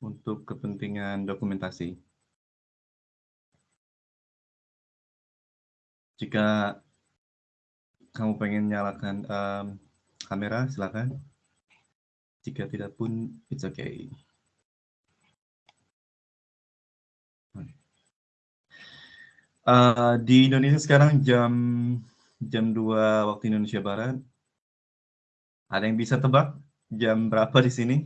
untuk kepentingan dokumentasi. Jika kamu pengen nyalakan um, kamera, silakan. Jika tidak pun, it's okay. Uh, di Indonesia sekarang jam jam 2 waktu Indonesia Barat. Ada yang bisa tebak jam berapa di sini?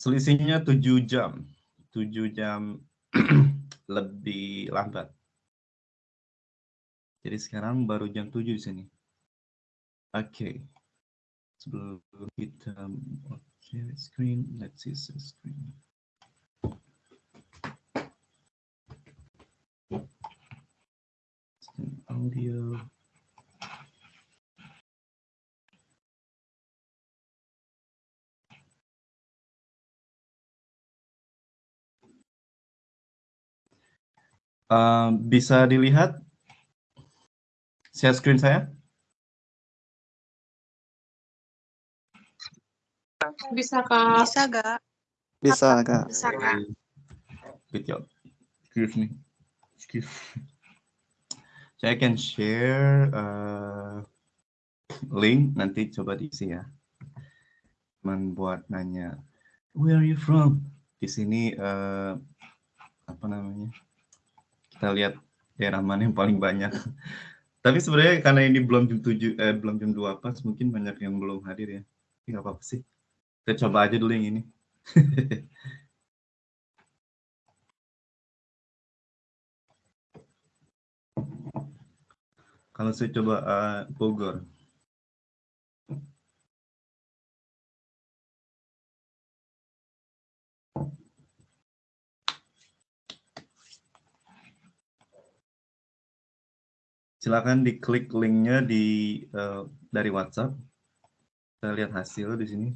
Selisihnya 7 jam. 7 jam lebih lambat. Jadi sekarang baru jam 7 di sini. Oke. Okay. Sebelum kita okay, screen, let's see screen. audio. Uh, bisa dilihat share screen saya? Bisa kak. Bisa gak? Bisa kak. Bisa kak. Good job. Excuse me. Excuse me. Saya akan share uh, link nanti coba diisi ya. Membuat nanya, where are you from? Di sini uh, apa namanya? Kita lihat daerah mana yang paling banyak. Tapi sebenarnya karena ini belum jam 7 eh belum jam 2 pas mungkin banyak yang belum hadir ya. Tapi apa-apa sih. Kita coba aja dulu yang ini. Kalau saya coba uh, Bogor. Silakan diklik linknya di uh, dari WhatsApp. Kita lihat hasil di sini.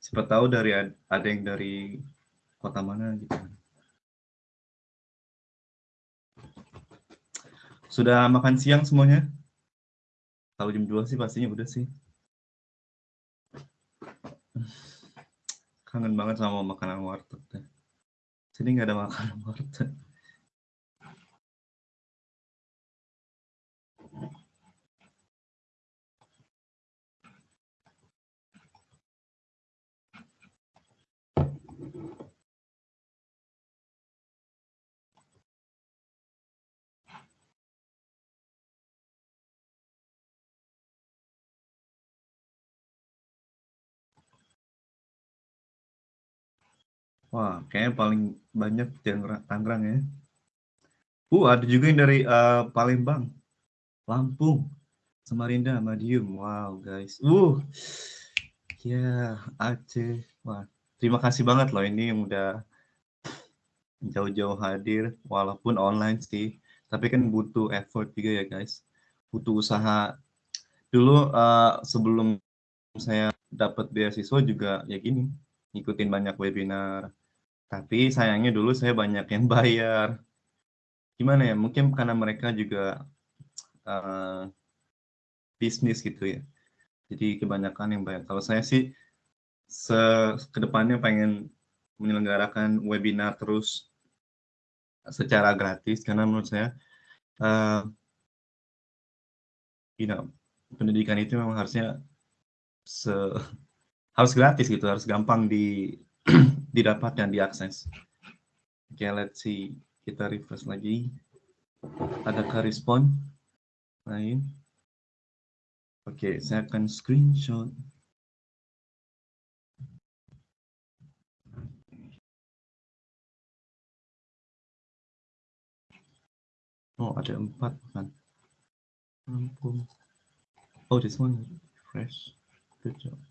Siapa tahu dari ada yang dari kota mana gitu. Sudah makan siang semuanya? Kalau jam 2 sih pastinya udah sih. Kangen banget sama makanan warteg. Sini nggak ada makanan warteg. Wah, kayaknya paling banyak Tangerang ya. Uh, ada juga yang dari uh, Palembang, Lampung, Samarinda, Madiun. Wow, guys. Uh, ya yeah, Aceh. Wah, terima kasih banget loh ini yang udah jauh-jauh hadir, walaupun online sih. Tapi kan butuh effort juga ya guys. Butuh usaha. Dulu uh, sebelum saya dapat beasiswa juga ya gini, ngikutin banyak webinar, tapi sayangnya dulu saya banyak yang bayar. Gimana ya, mungkin karena mereka juga uh, bisnis gitu ya. Jadi kebanyakan yang bayar. Kalau saya sih se ke depannya pengen menyelenggarakan webinar terus secara gratis karena menurut saya uh, you know, pendidikan itu memang harusnya se harus gratis gitu, harus gampang di didapat dan diakses. Oke, okay, let's see. Kita refresh lagi. Adakah respon lain? Oke, okay, saya akan screenshot. Oh, ada empat kan? Oh, this one fresh. Good job.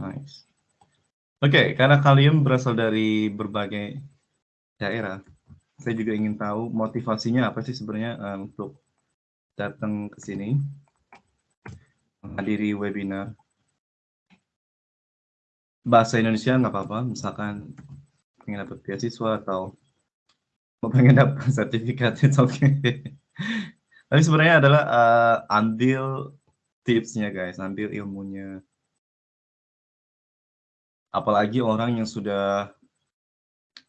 Nice. Oke, okay, karena kalian berasal dari berbagai daerah, saya juga ingin tahu motivasinya apa sih sebenarnya uh, untuk datang ke sini, menghadiri webinar. Bahasa Indonesia nggak apa-apa, misalkan ingin dapat beasiswa atau Mau pengen dapat sertifikat, it's okay. Tapi sebenarnya adalah uh, ambil tipsnya guys, ambil ilmunya. Apalagi orang yang sudah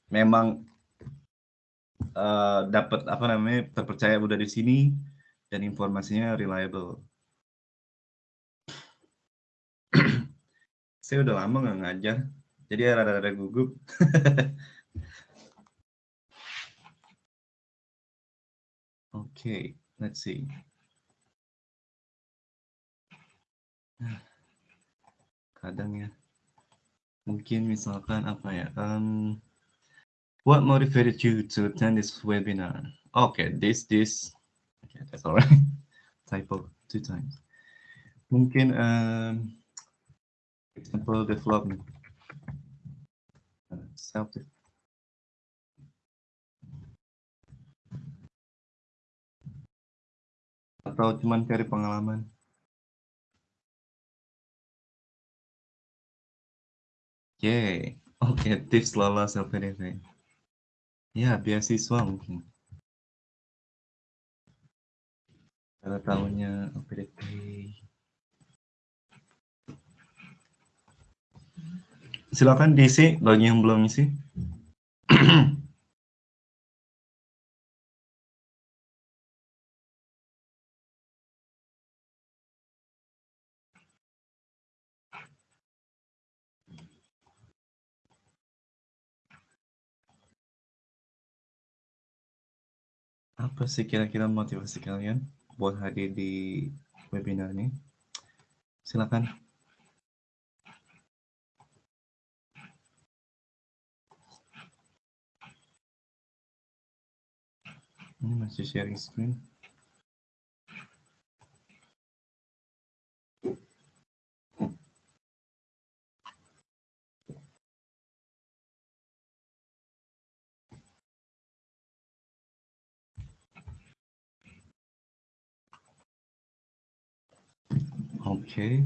memang uh, dapat apa namanya terpercaya udah di sini dan informasinya reliable. Saya udah lama nggak ngajar, jadi rada-rada gugup. Oke, okay, let's see. Kadang ya, mungkin misalkan apa ya, um, what motivated you to attend this webinar? Okay, this, this, okay, that's all right. Typo two times. Mungkin um, example development, uh, self atau cuman cari pengalaman? Oke, oke tips lolos LPDP. Ya, beasiswa mungkin. Kalau tahunnya LPDP. Silakan DC bagi yang belum isi. Apa sih kira-kira motivasi kalian buat hadir di webinar ini? Silakan. Ini masih sharing screen. Okay.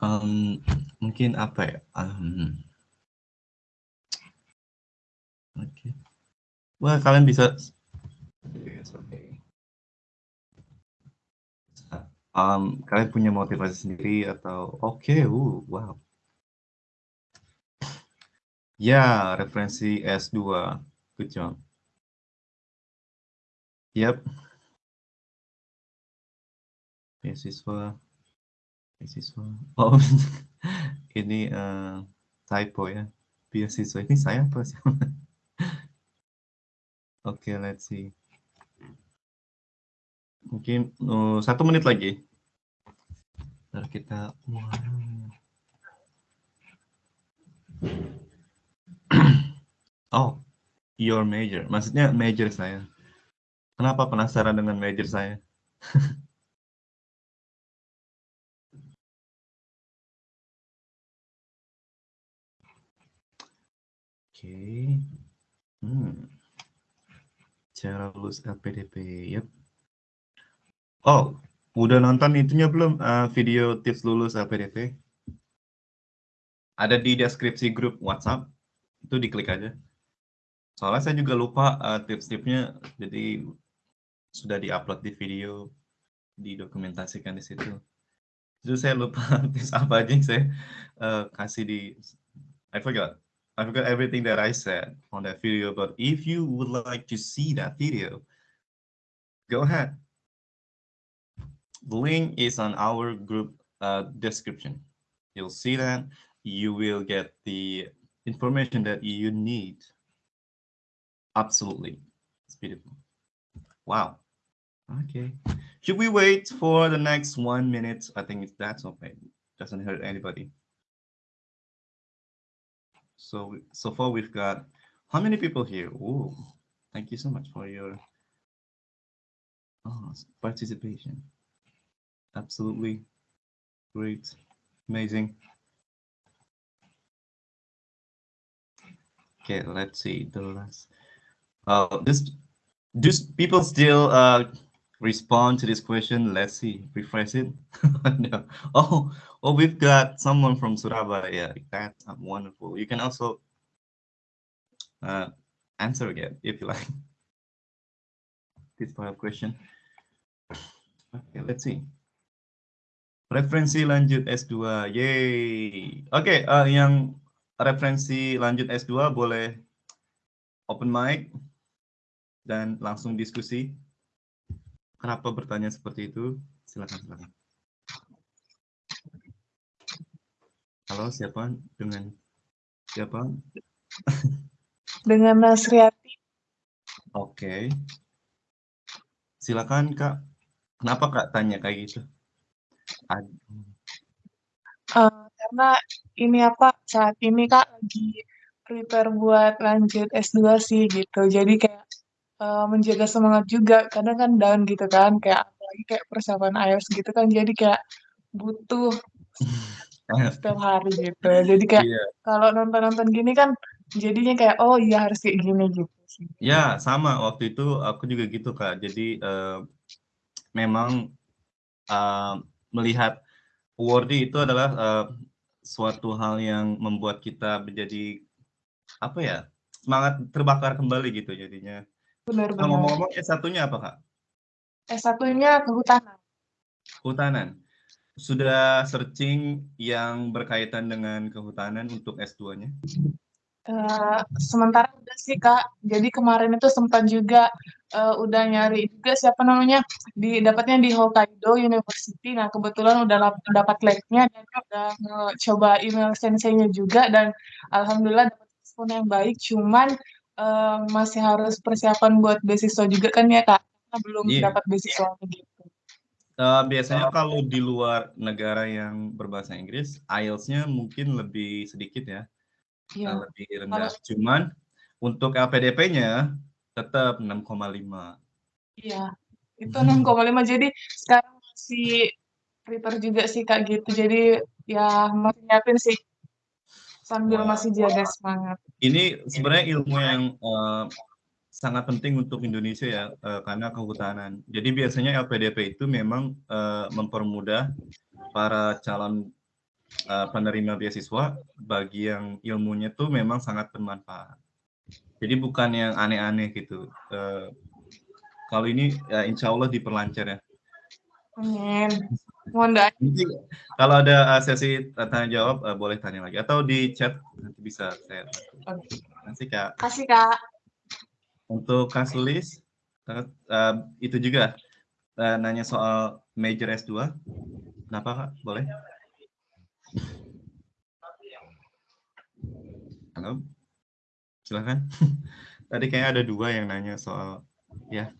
Um, mungkin apa ya? Um, Oke. Okay. Wah, kalian bisa Um, kalian punya motivasi sendiri atau oke, okay, uh, wow. Ya, referensi S2. Good job. Yep beasiswa. Beasiswa. Oh ini uh, typo ya. Beasiswa. Ini saya apa sih? Oke okay, let's see. Mungkin uh, satu menit lagi. Ntar kita oh your major. Maksudnya major saya. Kenapa penasaran dengan major saya okay. hmm. cara lulus LPDP yep. Oh udah nonton itunya belum? Uh, video tips lulus LPDP ada di deskripsi grup WhatsApp. Itu diklik aja. Soalnya saya juga lupa uh, tips-tipsnya. Jadi sudah diupload di video didokumentasikan di situ. Itu saya lupa tips apa aja yang saya uh, kasih di I forgot I forgot everything that I said on that video, but if you would like to see that video, go ahead. The link is on our group uh, description. You'll see that. You will get the information that you need. Absolutely. It's beautiful. Wow. Okay. Should we wait for the next one minute? I think that's okay. Doesn't hurt anybody. So so far we've got how many people here? Oh, thank you so much for your oh, participation. Absolutely great, amazing. Okay, let's see the last. Uh, this, do people still uh respond to this question? Let's see, refresh it. no. Oh, oh, we've got someone from Surabaya. That's wonderful. You can also uh, answer again if you like. This part of question. Okay, let's see. Referensi lanjut S2, yay. Okay, uh, yang referensi lanjut S2 boleh open mic dan langsung diskusi. Kenapa bertanya seperti itu? Silakan, silakan. Halo, siapa? Dengan siapa? Dengan Nasriati. Oke. Okay. Silakan, Kak. Kenapa Kak tanya kayak gitu? Uh, karena ini apa saat ini kak lagi prepare buat lanjut S2 sih gitu jadi kayak uh, menjaga semangat juga kadang kan down gitu kan kayak apalagi kayak persiapan IELTS gitu kan jadi kayak butuh setiap hari gitu jadi kayak yeah. kalau nonton-nonton gini kan jadinya kayak oh iya harus kayak gini gitu sih. ya sama waktu itu aku juga gitu kak jadi uh, memang uh, melihat awardee itu adalah uh, suatu hal yang membuat kita menjadi apa ya semangat terbakar kembali gitu jadinya. Benar-benar. Ngomong-ngomong S1-nya apa kak? S1-nya kehutanan. Kehutanan. Sudah searching yang berkaitan dengan kehutanan untuk S2-nya? Uh, sementara udah sih kak, jadi kemarin itu sempat juga uh, udah nyari juga siapa namanya di dapatnya di Hokkaido University. Nah kebetulan udah dapat lab-nya dan udah coba email senseinya juga dan alhamdulillah dapat respon yang baik. Cuman masih harus persiapan buat beasiswa juga kan ya kak, karena belum yeah. dapat beasiswa gitu. Uh, biasanya kalau di luar negara yang berbahasa Inggris, IELTS-nya mungkin lebih sedikit ya ya. lebih rendah. Harus. Cuman untuk LPDP-nya tetap 6,5. Iya, itu 6,5. Jadi sekarang masih prepare juga sih Kak gitu. Jadi ya masih nyiapin sih sambil masih jaga semangat. Ini sebenarnya ilmu yang uh, sangat penting untuk Indonesia ya uh, karena kehutanan. Jadi biasanya LPDP itu memang uh, mempermudah para calon uh, penerima beasiswa bagi yang ilmunya tuh memang sangat bermanfaat. Jadi bukan yang aneh-aneh gitu. Uh, kalau ini ya insya Allah diperlancar ya. Amin. Mohon Kalau ada uh, sesi tanya jawab uh, boleh tanya lagi atau di chat nanti bisa saya. Oke. Nanti kak. Kasih kak. Untuk Kasulis uh, itu juga uh, nanya soal major S2. Kenapa kak? Boleh? Halo, silahkan. Tadi kayaknya ada dua yang nanya soal ya.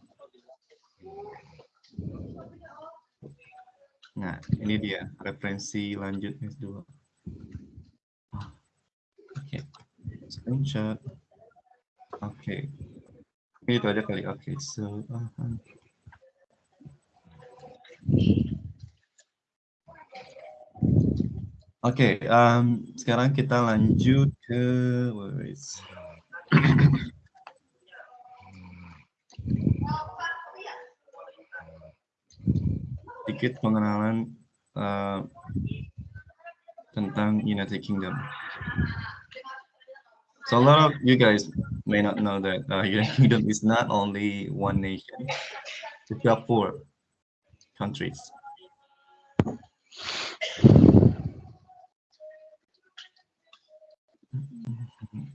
Nah, ini dia referensi lanjut S2. Oke, screenshot. Oke, okay. itu aja kali. Oke, so. Uh -huh. Oke, okay, um, sekarang kita lanjut ke sedikit pengenalan uh, tentang United Kingdom. So a lot of you guys may not know that uh, United Kingdom is not only one nation; it's got four countries.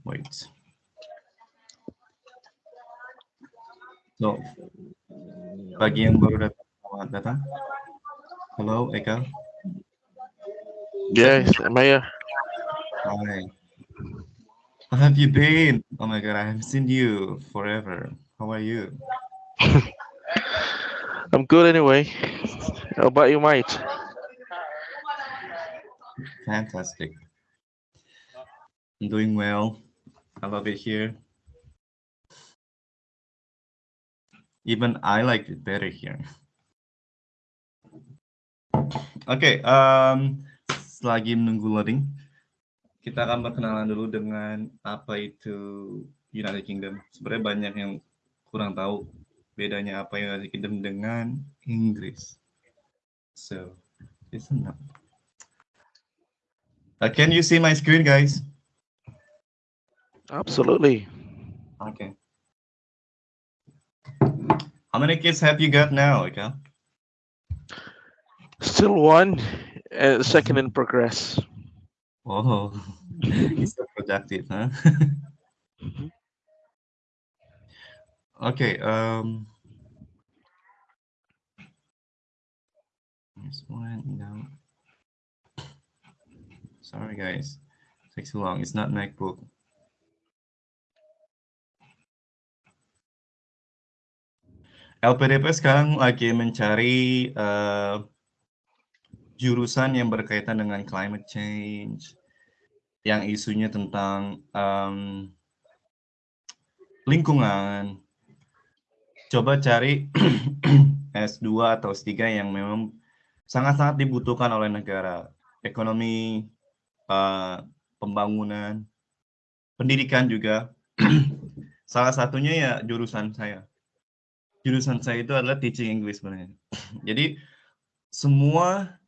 Wait. So, bagi yang baru datang, datang. Hello, Eka. Yes, am I here? Hi. How have you been? Oh my God, I haven't seen you forever. How are you? I'm good anyway. How about you, mate? Fantastic. I'm doing well. I love it here. Even I like it better here. Oke, okay, um, selagi menunggu loading, kita akan berkenalan dulu dengan apa itu United Kingdom. Sebenarnya banyak yang kurang tahu bedanya apa United Kingdom dengan Inggris. So, listen up. Uh, can you see my screen, guys? Absolutely. Okay. How many kids have you got now, Ika? Still one, uh, second in progress. Oh, he's so productive, huh? okay. Um. This one, no. Sorry, guys. It Takes too long. It's not MacBook. LPDP sekarang lagi mencari uh, jurusan yang berkaitan dengan climate change, yang isunya tentang um, lingkungan. Coba cari S2 atau S3 yang memang sangat-sangat dibutuhkan oleh negara. Ekonomi, uh, pembangunan, pendidikan juga. Salah satunya ya jurusan saya. Jurusan saya itu adalah teaching English sebenarnya. Jadi semua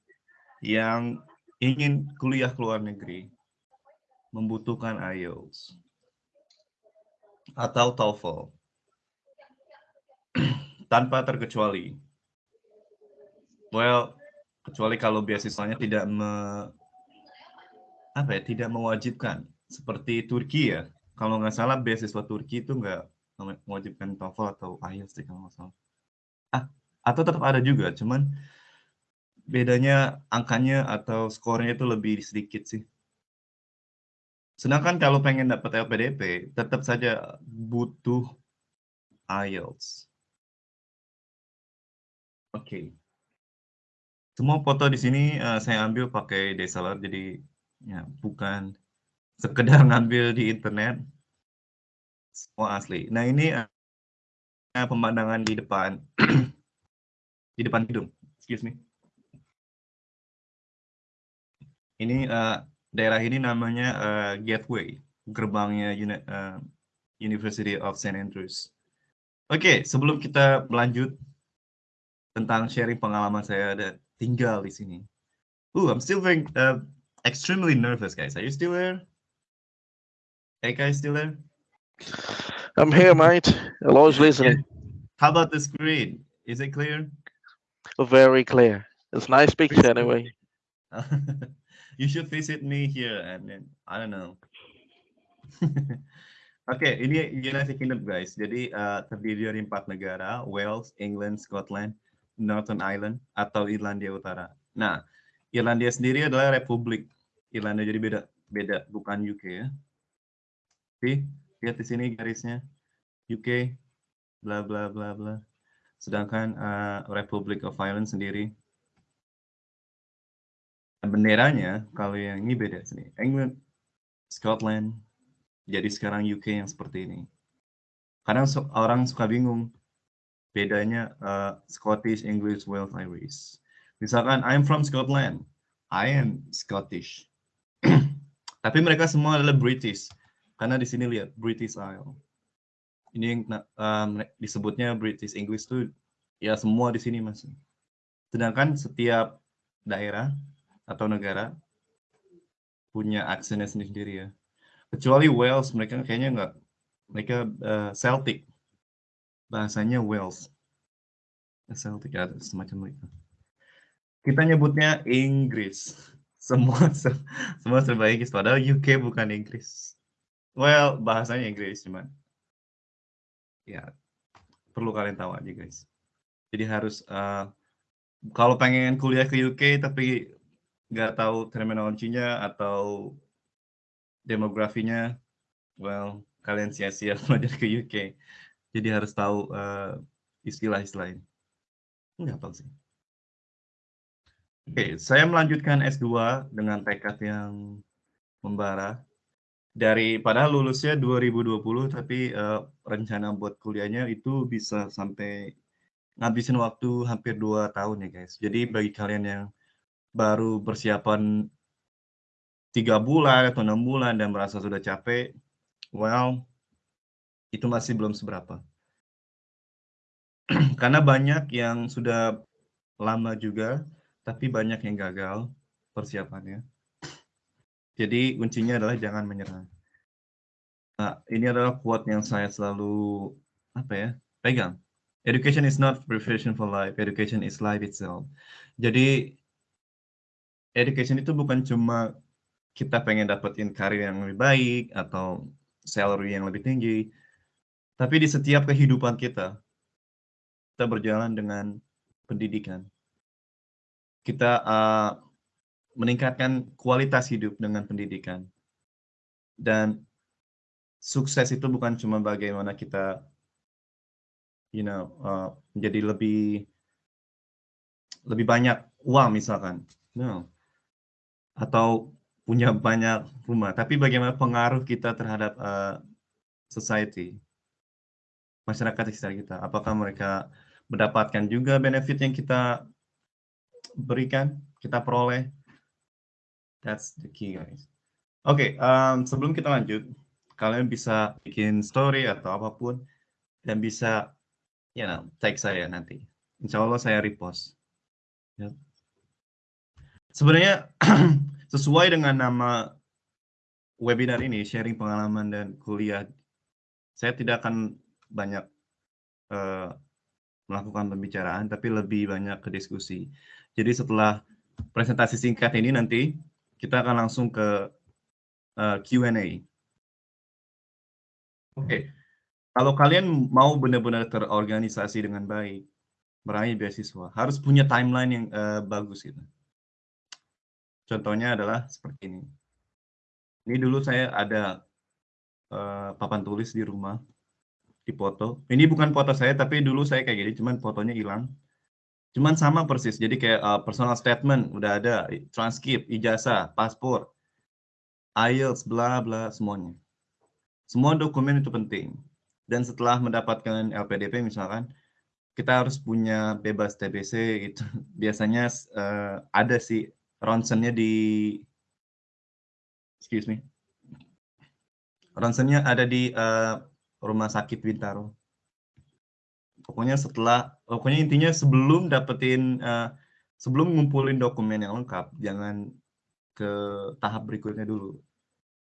yang ingin kuliah ke luar negeri membutuhkan IELTS atau TOEFL tanpa terkecuali. Well, kecuali kalau beasiswanya tidak me, apa ya, tidak mewajibkan seperti Turki ya. Kalau nggak salah beasiswa Turki itu nggak mewajibkan TOEFL atau IELTS kalau nggak salah. Ah, atau tetap ada juga, cuman bedanya angkanya atau skornya itu lebih sedikit sih. Sedangkan kalau pengen dapat LPDP, tetap saja butuh IELTS. Oke. Okay. Semua foto di sini uh, saya ambil pakai DSLR, jadi ya bukan sekedar ngambil di internet. Semua asli. Nah ini uh, pemandangan di depan, di depan hidung. Excuse me. Ini uh, daerah ini namanya uh, Gateway, gerbangnya Uni uh, University of St. Andrews. Oke, okay, sebelum kita melanjut tentang sharing pengalaman saya ada tinggal di sini. Ooh, I'm still very uh, extremely nervous, guys. Are you still there? Hey, guys, still there? I'm here, mate. Always listening. How about the screen? Is it clear? Very clear. It's nice picture anyway. you should visit me here and then I don't know. Oke, okay, ini United Kingdom guys. Jadi uh, terdiri dari empat negara: Wales, England, Scotland, Northern Ireland atau Irlandia Utara. Nah, Irlandia sendiri adalah republik. Irlandia jadi beda, beda bukan UK ya. Oke, lihat di sini garisnya. UK, bla bla bla bla. Sedangkan uh, Republic of Ireland sendiri benderanya kalau yang ini beda sini. England, Scotland, jadi sekarang UK yang seperti ini. Kadang orang suka bingung bedanya uh, Scottish, English, Wales, Irish. Misalkan I'm from Scotland, I am Scottish. Tapi mereka semua adalah British. Karena di sini lihat British Isle. Ini yang um, disebutnya British English tuh ya semua di sini masih. Sedangkan setiap daerah atau negara punya aksennya sendiri-sendiri ya. Kecuali Wales, mereka kayaknya nggak, mereka uh, Celtic, bahasanya Wales. Celtic ada semacam itu. Kita nyebutnya Inggris. Semua semua serba Inggris, padahal UK bukan Inggris. Well, bahasanya Inggris cuman. Ya, perlu kalian tahu aja guys. Jadi harus uh, kalau pengen kuliah ke UK tapi nggak tahu terminologinya atau demografinya, well, kalian sia-sia belajar ke UK. Jadi harus tahu uh, istilah-istilah ini. Enggak tahu sih. Oke, okay, saya melanjutkan S2 dengan tekad yang membara. Dari padahal lulusnya 2020, tapi uh, rencana buat kuliahnya itu bisa sampai ngabisin waktu hampir dua tahun ya guys. Jadi bagi kalian yang baru persiapan tiga bulan atau enam bulan dan merasa sudah capek, well, itu masih belum seberapa. Karena banyak yang sudah lama juga, tapi banyak yang gagal persiapannya. Jadi kuncinya adalah jangan menyerah. Nah, ini adalah quote yang saya selalu apa ya pegang. Education is not preparation for life. Education is life itself. Jadi education itu bukan cuma kita pengen dapetin karir yang lebih baik atau salary yang lebih tinggi, tapi di setiap kehidupan kita, kita berjalan dengan pendidikan. Kita uh, meningkatkan kualitas hidup dengan pendidikan. Dan sukses itu bukan cuma bagaimana kita you know uh, menjadi lebih lebih banyak uang misalkan. No. Atau punya banyak rumah, tapi bagaimana pengaruh kita terhadap uh, society masyarakat di sekitar kita. Apakah mereka mendapatkan juga benefit yang kita berikan, kita peroleh. That's the key, guys. Oke, okay, um, sebelum kita lanjut, kalian bisa bikin story atau apa pun dan bisa, you know, tag saya nanti. Insya Allah saya repost. Yep. Sebenarnya sesuai dengan nama webinar ini, sharing pengalaman dan kuliah, saya tidak akan banyak uh, melakukan pembicaraan, tapi lebih banyak ke diskusi. Jadi setelah presentasi singkat ini nanti, kita akan langsung ke uh, eh, Q&A. Oke, okay. kalau kalian mau benar-benar terorganisasi dengan baik, meraih beasiswa, harus punya timeline yang uh, bagus gitu. Contohnya adalah seperti ini. Ini dulu saya ada uh, papan tulis di rumah, di foto. Ini bukan foto saya, tapi dulu saya kayak gini, cuman fotonya hilang. Cuman sama persis, jadi kayak uh, personal statement udah ada, transkrip, ijazah, paspor, IELTS, bla bla semuanya. Semua dokumen itu penting. Dan setelah mendapatkan LPDP misalkan, kita harus punya bebas TBC itu biasanya uh, ada sih ronsennya di excuse me ronsennya ada di uh, rumah sakit Bintaro. Pokoknya setelah, pokoknya intinya sebelum dapetin, uh, sebelum ngumpulin dokumen yang lengkap, jangan ke tahap berikutnya dulu.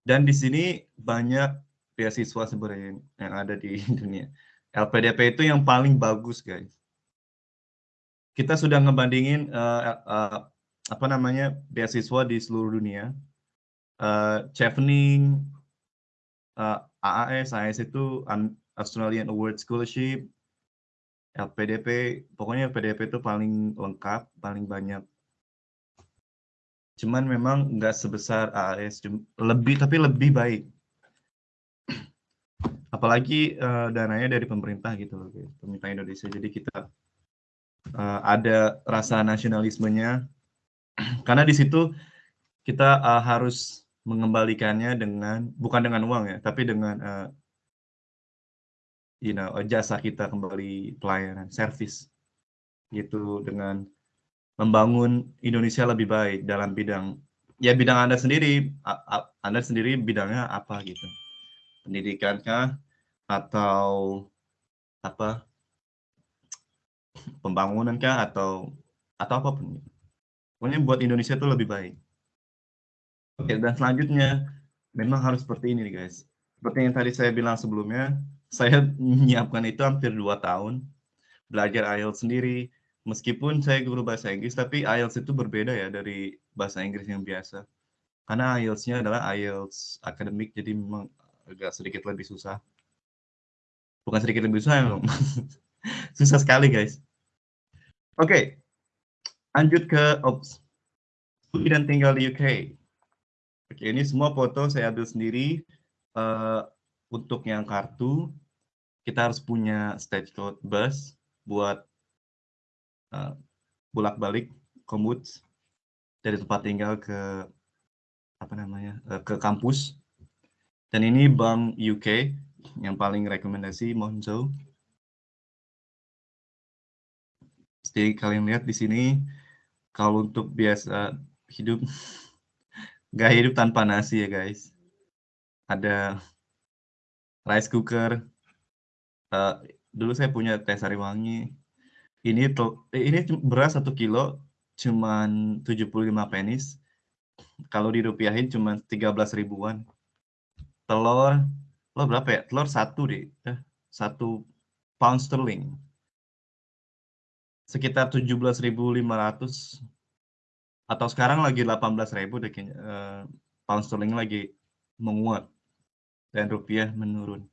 Dan di sini banyak beasiswa sebenarnya yang ada di dunia. LPDP itu yang paling bagus, guys. Kita sudah ngebandingin uh, uh, apa namanya beasiswa di seluruh dunia. Uh, Chevening, uh, AAS, AAS itu Australian Award Scholarship, LPDP, pokoknya LPDP itu paling lengkap, paling banyak. Cuman memang nggak sebesar AAS, lebih tapi lebih baik. Apalagi uh, dananya dari pemerintah gitu loh, pemerintah Indonesia. Jadi kita uh, ada rasa nasionalismenya, karena di situ kita uh, harus mengembalikannya dengan bukan dengan uang ya, tapi dengan uh, you know jasa kita kembali pelayanan service gitu dengan membangun Indonesia lebih baik dalam bidang ya bidang anda sendiri anda sendiri bidangnya apa gitu? Pendidikankah atau apa? Pembangunankah atau atau apa pun pokoknya buat Indonesia itu lebih baik Oke, dan selanjutnya memang harus seperti ini nih guys. Seperti yang tadi saya bilang sebelumnya, saya menyiapkan itu hampir dua tahun belajar IELTS sendiri. Meskipun saya guru bahasa Inggris, tapi IELTS itu berbeda ya dari bahasa Inggris yang biasa. Karena IELTS-nya adalah IELTS akademik, jadi memang agak sedikit lebih susah. Bukan sedikit lebih susah, memang. susah sekali guys. Oke. Lanjut ke ops. dan tinggal di UK. Oke, ini semua foto saya ambil sendiri. Uh, untuk yang kartu, kita harus punya stage code bus buat uh, bolak-balik komut dari tempat tinggal ke apa namanya uh, ke kampus. Dan ini bank UK yang paling rekomendasi Monzo. Jadi kalian lihat di sini kalau untuk biasa hidup Gak hidup tanpa nasi ya guys. Ada rice cooker. Uh, dulu saya punya teh sari wangi. Ini tuh ini beras satu kilo cuman 75 penis. Kalau dirupiahin cuma 13 ribuan. Telur Telur berapa ya? Telur satu deh. Eh, satu pound sterling. Sekitar 17.500 atau sekarang lagi 18.000 deh kayaknya. Uh, pound sterling lagi menguat dan rupiah menurun.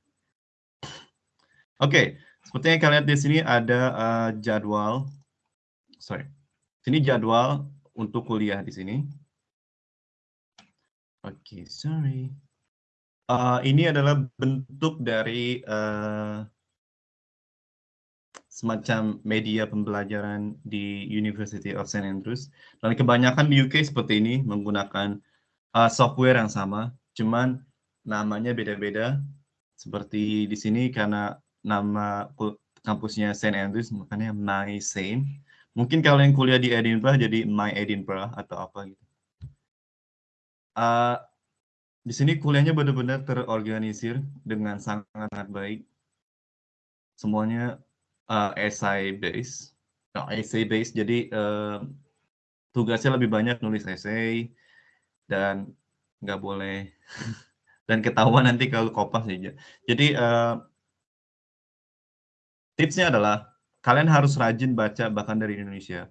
Oke, okay, seperti kalian lihat di sini ada uh, jadwal, sorry, sini jadwal untuk kuliah di sini. Oke, okay, sorry. Uh, ini adalah bentuk dari uh, semacam media pembelajaran di University of St. Andrews. Dan kebanyakan di UK seperti ini menggunakan uh, software yang sama, cuman namanya beda-beda. Seperti di sini karena nama kampusnya St. Andrews, makanya My Saint. Mungkin kalau yang kuliah di Edinburgh jadi My Edinburgh atau apa gitu. Uh, di sini kuliahnya benar-benar terorganisir dengan sangat baik. Semuanya uh, essay base, no, essay base. Jadi uh, tugasnya lebih banyak nulis essay dan nggak boleh dan ketahuan nanti kalau kopas aja. Jadi uh, tipsnya adalah kalian harus rajin baca bahkan dari Indonesia.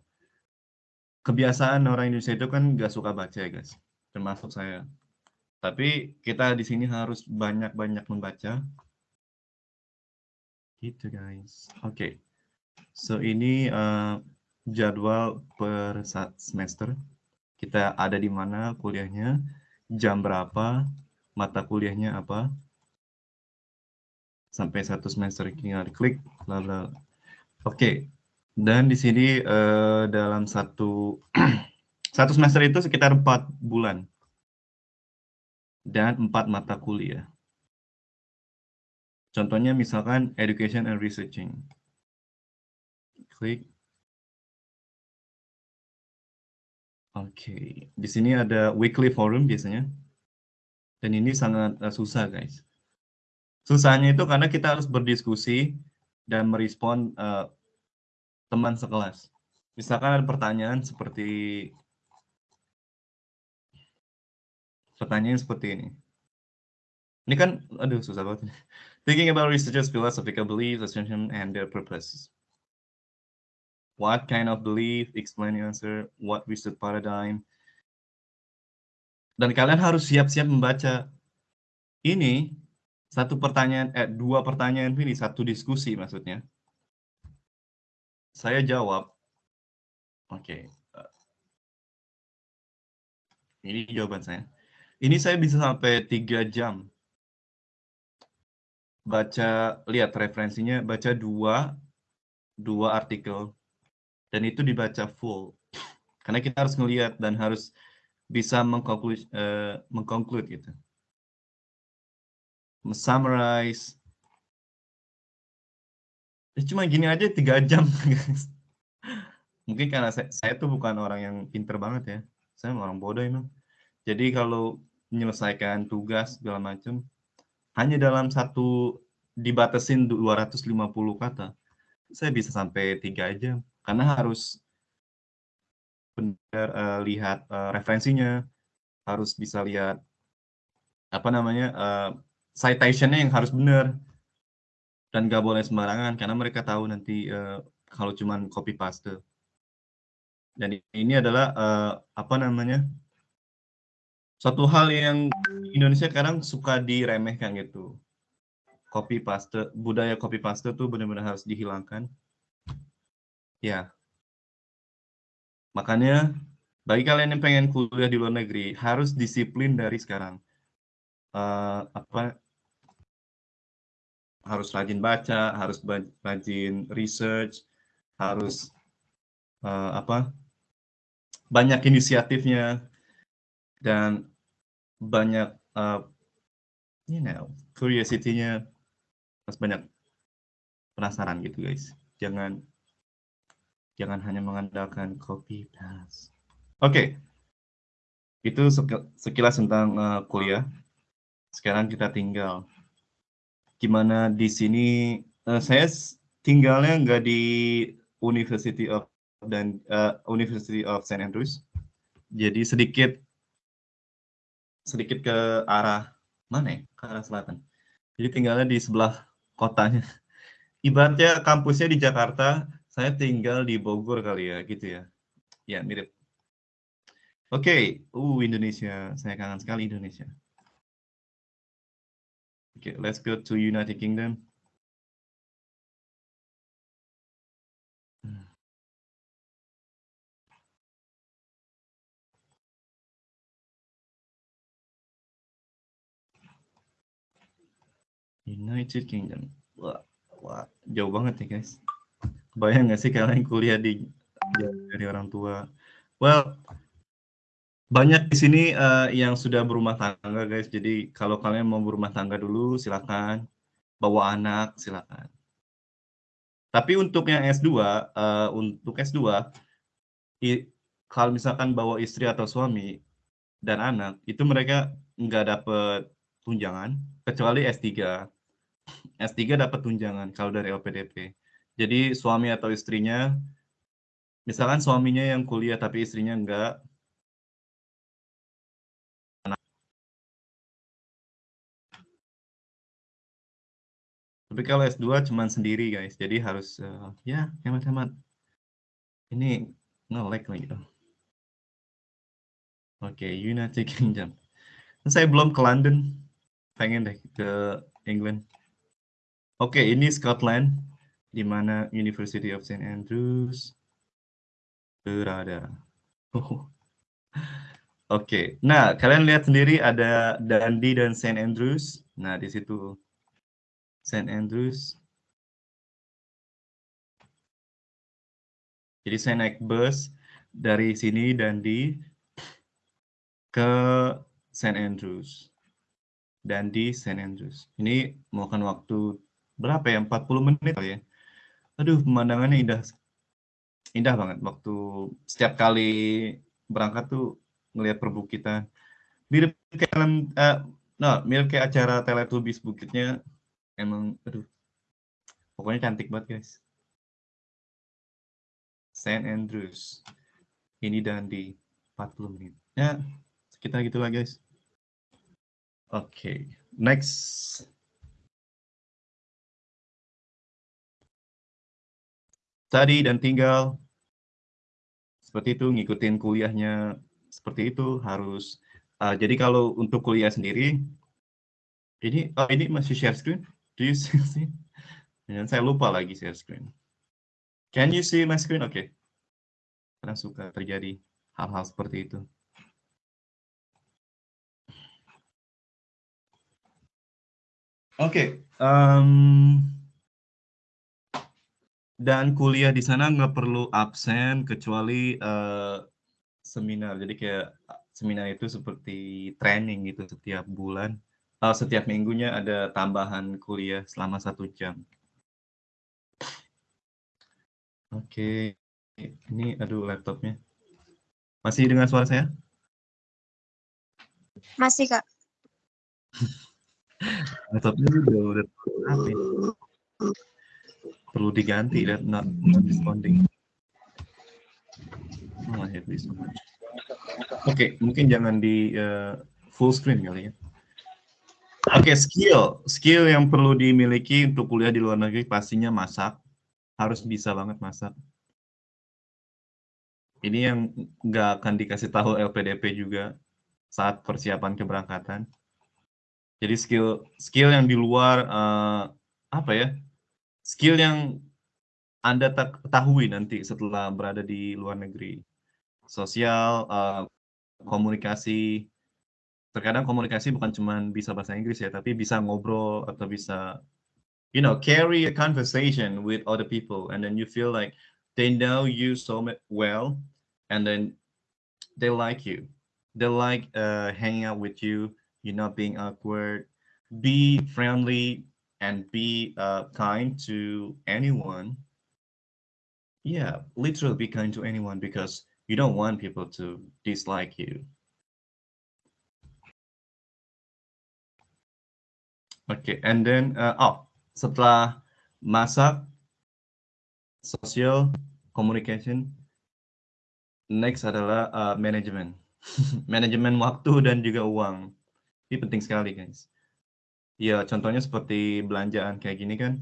Kebiasaan orang Indonesia itu kan nggak suka baca ya guys, termasuk saya. Tapi kita di sini harus banyak-banyak membaca. Gitu guys. Oke. Okay. So ini uh, jadwal per semester. Kita ada di mana kuliahnya, jam berapa, mata kuliahnya apa. Sampai satu semester tinggal diklik. Lalu. Oke. Okay. Dan di sini uh, dalam satu satu semester itu sekitar empat bulan dan empat mata kuliah. Contohnya misalkan Education and Researching. Klik. Oke, di sini ada weekly forum biasanya. Dan ini sangat uh, susah, guys. Susahnya itu karena kita harus berdiskusi dan merespon uh, teman sekelas. Misalkan ada pertanyaan seperti pertanyaan seperti ini. Ini kan, aduh susah banget. Thinking about researchers' philosophical beliefs, assumptions, and their purposes. What kind of belief? Explain the answer. What research paradigm? Dan kalian harus siap-siap membaca. Ini satu pertanyaan, eh dua pertanyaan ini satu diskusi maksudnya. Saya jawab. Oke. Okay. Ini jawaban saya. Ini saya bisa sampai tiga jam baca lihat referensinya baca dua dua artikel. Dan itu dibaca full. Karena kita harus ngelihat dan harus bisa mengkonklus uh, mengkonklud gitu. Summarize. Ya cuma gini aja tiga jam mungkin karena saya, saya tuh bukan orang yang pinter banget ya. Saya orang bodoh emang. Jadi kalau menyelesaikan tugas segala macam hanya dalam satu dibatasin 250 kata. Saya bisa sampai tiga jam karena harus benar uh, lihat uh, referensinya harus bisa lihat apa namanya uh, citationnya yang harus benar dan gak boleh sembarangan karena mereka tahu nanti uh, kalau cuman copy paste dan ini adalah uh, apa namanya suatu hal yang Indonesia sekarang suka diremehkan gitu. Copy paste, budaya copy paste tuh benar-benar harus dihilangkan. Ya. Makanya bagi kalian yang pengen kuliah di luar negeri harus disiplin dari sekarang. Uh, apa harus rajin baca, harus rajin research, harus uh, apa banyak inisiatifnya dan banyak uh, you know curiosity-nya harus banyak penasaran gitu guys. Jangan jangan hanya mengandalkan copy paste oke. Okay. itu sekilas tentang uh, kuliah. Sekarang kita tinggal. Gimana di sini uh, saya tinggalnya nggak di University of dan uh, University of St Andrews. Jadi sedikit sedikit ke arah mana ya? Ke arah selatan. Jadi tinggalnya di sebelah kotanya. Ibaratnya kampusnya di Jakarta, saya tinggal di Bogor kali ya, gitu ya. Ya, mirip. Oke, okay. uh Indonesia, saya kangen sekali Indonesia. Oke, okay, let's go to United Kingdom. United Kingdom. Wah, wah, jauh banget ya guys. Bayang nggak sih kalian kuliah di dari orang tua? Well, banyak di sini uh, yang sudah berumah tangga guys. Jadi kalau kalian mau berumah tangga dulu, silakan bawa anak, silakan. Tapi untuk yang S2, uh, eh, untuk S2, i, kalau misalkan bawa istri atau suami dan anak, itu mereka nggak dapet tunjangan kecuali S3. S3 dapat tunjangan kalau dari LPDP. Jadi suami atau istrinya, misalkan suaminya yang kuliah tapi istrinya enggak, Tapi kalau S2 cuman sendiri guys, jadi harus uh, ya hemat-hemat. Ini nge-lag lagi. Oke, okay, United Kingdom. Saya belum ke London, pengen deh ke England. Oke, okay, ini Scotland, di mana University of St. Andrews berada. Oh. Oke, okay. nah kalian lihat sendiri ada Dundee dan St. Andrews. Nah, di situ St. Andrews. Jadi saya naik bus dari sini Dundee ke St. Andrews. Dundee, St. Andrews. Ini memakan waktu berapa ya? 40 menit kali ya? Aduh pemandangannya indah. Indah banget waktu setiap kali berangkat tuh ngelihat perbukitan. Mirip kayak uh, nah mirip kayak acara Teletubbies bukitnya. Emang aduh. Pokoknya cantik banget guys. Saint Andrews ini dan di 40 menit. Ya sekitar gitulah guys. Oke okay. next study dan tinggal. Seperti itu ngikutin kuliahnya seperti itu harus. Uh, jadi kalau untuk kuliah sendiri ini oh, ini masih share screen? Do you see dan saya lupa lagi share screen. Can you see my screen? Oke. Okay. karena suka terjadi hal-hal seperti itu. Oke okay. um, dan kuliah di sana nggak perlu absen kecuali uh, seminar. Jadi kayak seminar itu seperti training gitu setiap bulan. Uh, setiap minggunya ada tambahan kuliah selama satu jam. Oke, okay. ini aduh laptopnya. Masih dengan suara saya? Masih kak. laptopnya udah udah apa? Perlu diganti dan not, responding. Oh. Oke, okay, mungkin jangan di uh, full screen kali ya. Oke, okay, skill. Skill yang perlu dimiliki untuk kuliah di luar negeri pastinya masak. Harus bisa banget masak. Ini yang nggak akan dikasih tahu LPDP juga saat persiapan keberangkatan. Jadi skill skill yang di luar uh, apa ya? Skill yang Anda ketahui nanti setelah berada di luar negeri. Sosial, uh, komunikasi. Terkadang komunikasi bukan cuma bisa bahasa Inggris ya, tapi bisa ngobrol atau bisa, you know, carry a conversation with other people, and then you feel like they know you so well, and then they like you. They like uh, hanging out with you. You're not being awkward. Be friendly and be uh, kind to anyone. Yeah, literally be kind to anyone because you don't want people to dislike you. Okay, and then, uh, oh, setelah masak, social, communication, next adalah uh, manajemen. manajemen waktu dan juga uang. Ini penting sekali, guys. Ya, contohnya seperti belanjaan kayak gini kan,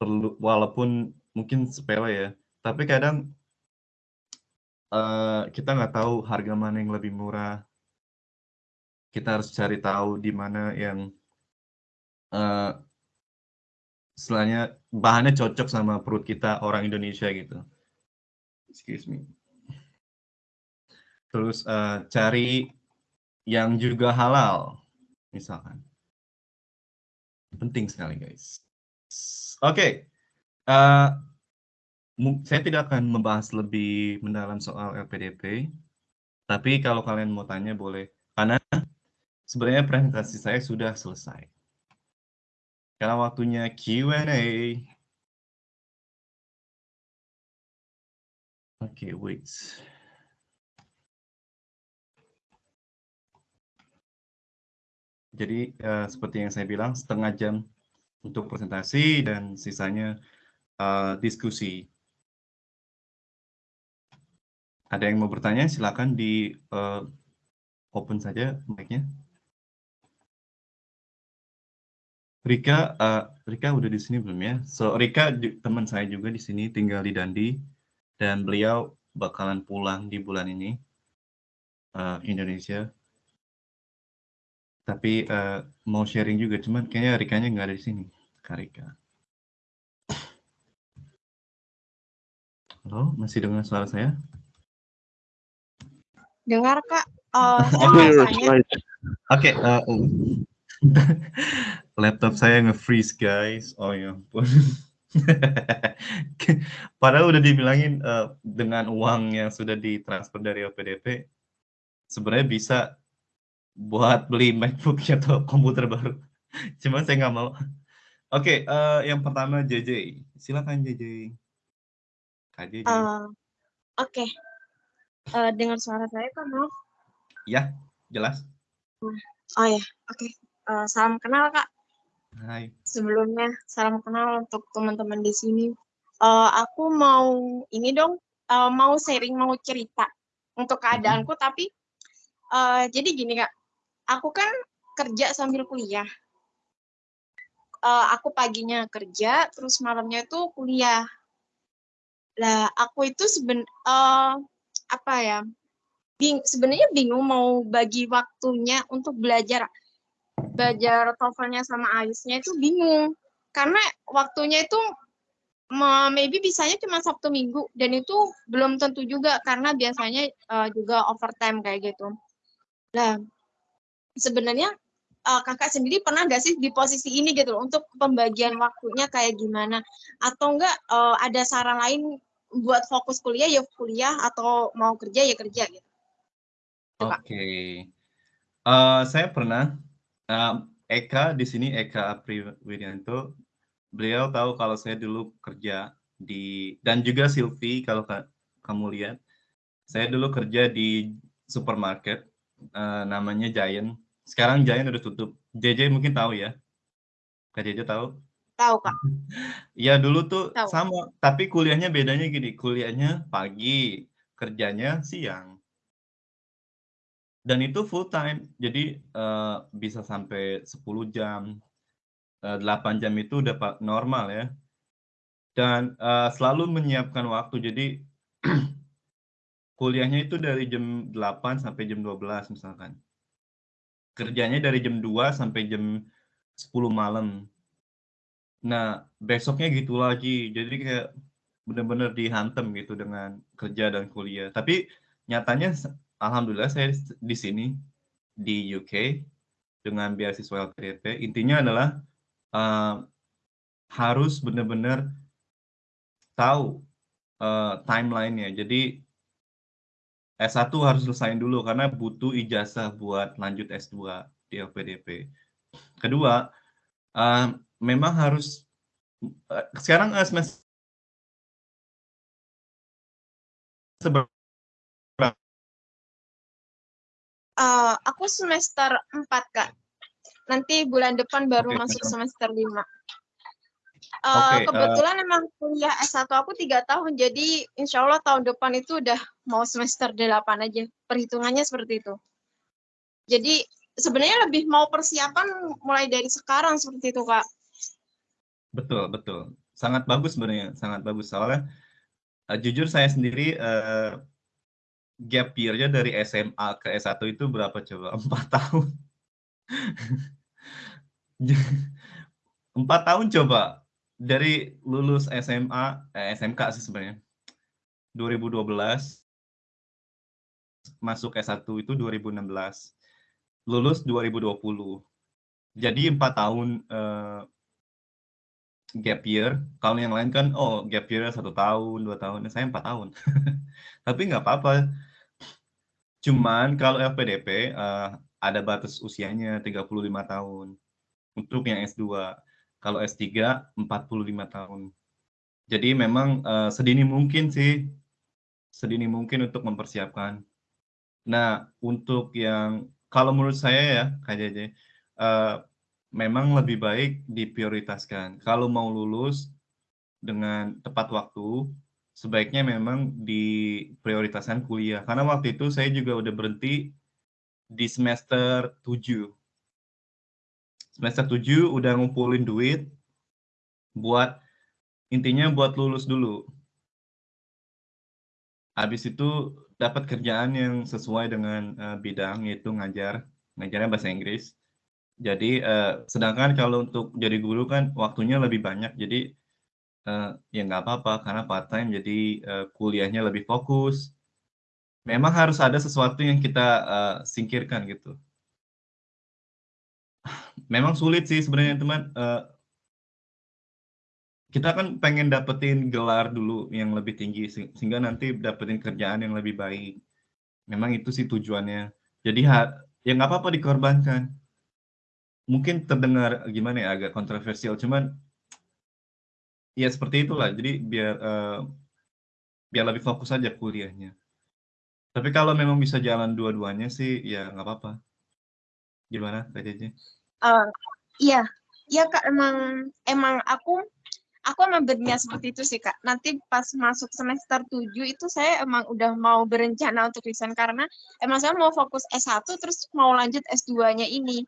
perlu walaupun mungkin sepele ya, tapi kadang uh, kita nggak tahu harga mana yang lebih murah. Kita harus cari tahu di mana yang uh, bahannya cocok sama perut kita orang Indonesia gitu. Excuse me. Terus uh, cari yang juga halal, misalkan. Penting sekali, guys. Oke, okay. uh, eh, saya tidak akan membahas lebih mendalam soal LPDP, tapi kalau kalian mau tanya boleh, karena sebenarnya presentasi saya sudah selesai. Karena waktunya Q&A. Oke, okay, wait. Jadi uh, seperti yang saya bilang setengah jam untuk presentasi dan sisanya uh, diskusi. Ada yang mau bertanya? Silakan di uh, open saja mic-nya. Rika, uh, Rika udah di sini belum ya? So Rika teman saya juga di sini tinggal di Dandi dan beliau bakalan pulang di bulan ini uh, Indonesia tapi uh, mau sharing juga, cuman kayaknya Rikanya nggak ada di sini. Karika. Halo, masih dengar suara saya? Dengar, Kak. Uh, Oke, okay, uh, uh. laptop saya nge-freeze, guys. Oh ya ampun. Padahal udah dibilangin uh, dengan uang yang sudah ditransfer dari OPDP, sebenarnya bisa buat beli MacBook atau komputer baru. Cuma saya nggak mau. Oke, okay, uh, eh, yang pertama JJ. Silakan JJ. Kak JJ. Uh, eh, Oke. Okay. Uh, eh, dengar suara saya kan, maaf? Ya, jelas. Oh ya, oke. Okay. Uh, salam kenal, Kak. Hai. Sebelumnya, salam kenal untuk teman-teman di sini. Uh, aku mau ini dong, uh, mau sharing, mau cerita untuk keadaanku, -hmm. tapi uh, jadi gini, Kak aku kan kerja sambil kuliah. Uh, aku paginya kerja, terus malamnya itu kuliah. Lah, aku itu seben uh, apa ya? Bing sebenarnya bingung mau bagi waktunya untuk belajar belajar TOEFL-nya sama IELTS-nya itu bingung. Karena waktunya itu maybe bisanya cuma Sabtu Minggu dan itu belum tentu juga karena biasanya uh, juga overtime kayak gitu. Nah, sebenarnya uh, kakak sendiri pernah nggak sih di posisi ini gitu loh untuk pembagian waktunya kayak gimana? Atau enggak uh, ada saran lain buat fokus kuliah? Ya kuliah atau mau kerja ya kerja gitu. Oke, okay. uh, saya pernah uh, Eka di sini Eka Apri Widianto, beliau tahu kalau saya dulu kerja di dan juga Silvi kalau ka, kamu lihat, saya dulu kerja di supermarket uh, namanya Giant sekarang Giant udah tutup. JJ mungkin tahu ya? Kak JJ tahu? Tahu, Kak. ya dulu tuh tahu. sama, tapi kuliahnya bedanya gini, kuliahnya pagi, kerjanya siang. Dan itu full time, jadi uh, bisa sampai 10 jam, uh, eh, 8 jam itu udah normal ya. Dan uh, selalu menyiapkan waktu, jadi kuliahnya itu dari jam 8 sampai jam 12 misalkan kerjanya dari jam 2 sampai jam 10 malam. Nah, besoknya gitu lagi. Jadi kayak benar-benar dihantem gitu dengan kerja dan kuliah. Tapi nyatanya alhamdulillah saya di sini di UK dengan beasiswa LPDP. Intinya adalah uh, harus benar-benar tahu uh, timeline-nya. Jadi S1 harus selesaiin dulu karena butuh ijazah buat lanjut S2 di LPDP. Kedua, uh, memang harus uh, sekarang uh, semester Uh, aku semester 4, Kak. Nanti bulan depan baru okay, masuk semester 5. Uh, okay, kebetulan uh, emang kuliah S1 aku tiga tahun, jadi insya Allah tahun depan itu udah mau semester 8 aja. Perhitungannya seperti itu. Jadi sebenarnya lebih mau persiapan mulai dari sekarang seperti itu kak. Betul, betul. Sangat bagus sebenarnya, sangat bagus. Soalnya uh, jujur saya sendiri uh, gap year-nya dari SMA ke S1 itu berapa coba? Empat tahun. Empat tahun coba dari lulus SMA, eh, SMK sih sebenarnya. 2012 masuk S1 itu 2016. Lulus 2020. Jadi empat tahun uh, gap year. Kalau yang lain kan, oh gap year satu tahun, dua tahun. Saya empat tahun. Tapi nggak apa-apa. Cuman kalau LPDP uh, eh, ada batas usianya 35 tahun. Untuk yang S2. Kalau S3 45 tahun. Jadi memang uh, sedini mungkin sih, sedini mungkin untuk mempersiapkan. Nah, untuk yang kalau menurut saya ya, Kak JJ, uh, memang lebih baik diprioritaskan. Kalau mau lulus dengan tepat waktu, sebaiknya memang diprioritaskan kuliah. Karena waktu itu saya juga udah berhenti di semester 7. Semester 7 udah ngumpulin duit buat intinya buat lulus dulu. Habis itu dapat kerjaan yang sesuai dengan uh, bidang yaitu ngajar, ngajarnya bahasa Inggris. Jadi uh, sedangkan kalau untuk jadi guru kan waktunya lebih banyak, jadi uh, ya nggak apa-apa karena part time jadi uh, kuliahnya lebih fokus. Memang harus ada sesuatu yang kita uh, singkirkan gitu. Memang sulit sih sebenarnya teman. Uh, kita kan pengen dapetin gelar dulu yang lebih tinggi sehingga nanti dapetin kerjaan yang lebih baik. Memang itu sih tujuannya. Jadi ya nggak apa-apa dikorbankan mungkin terdengar gimana ya agak kontroversial cuman ya seperti itulah jadi biar uh, biar lebih fokus aja kuliahnya tapi kalau memang bisa jalan dua-duanya sih ya nggak apa-apa gimana kak Jeje? Uh, iya iya kak emang emang aku aku emang berniat seperti itu sih kak nanti pas masuk semester 7 itu saya emang udah mau berencana untuk resign karena emang saya mau fokus S1 terus mau lanjut S2-nya ini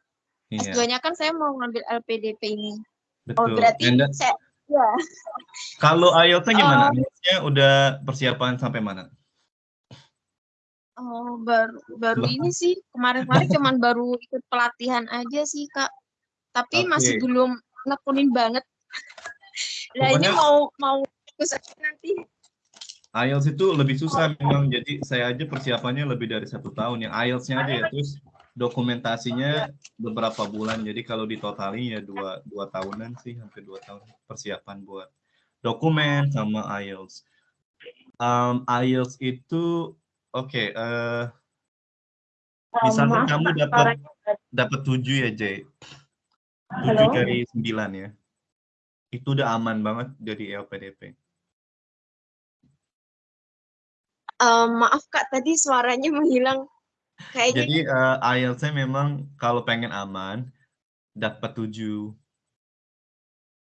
Iya. S2-nya kan saya mau ngambil LPDP ini. Oh, Betul. Oh, berarti Anda, saya ya. Kalau IELTS-nya gimana? Um, udah persiapan sampai mana? Oh, baru baru ini sih kemarin-kemarin cuman baru ikut pelatihan aja sih, Kak. Tapi okay. masih belum nekunin banget. Nah, ini mau mau nanti. IELTS itu lebih susah memang, jadi saya aja persiapannya lebih dari satu tahun. Yang IELTS-nya aja ya, terus dokumentasinya beberapa bulan jadi kalau ditotali ya dua dua tahunan sih hampir dua tahun persiapan buat dokumen sama IELTS um, IELTS itu oke okay, uh, eh, misalnya kamu dapat dapat tujuh ya Jay tujuh dari sembilan ya itu udah aman banget dari LPDP um, maaf kak tadi suaranya menghilang Kayaknya Jadi uh, IELTS-nya memang kalau pengen aman dapat 7.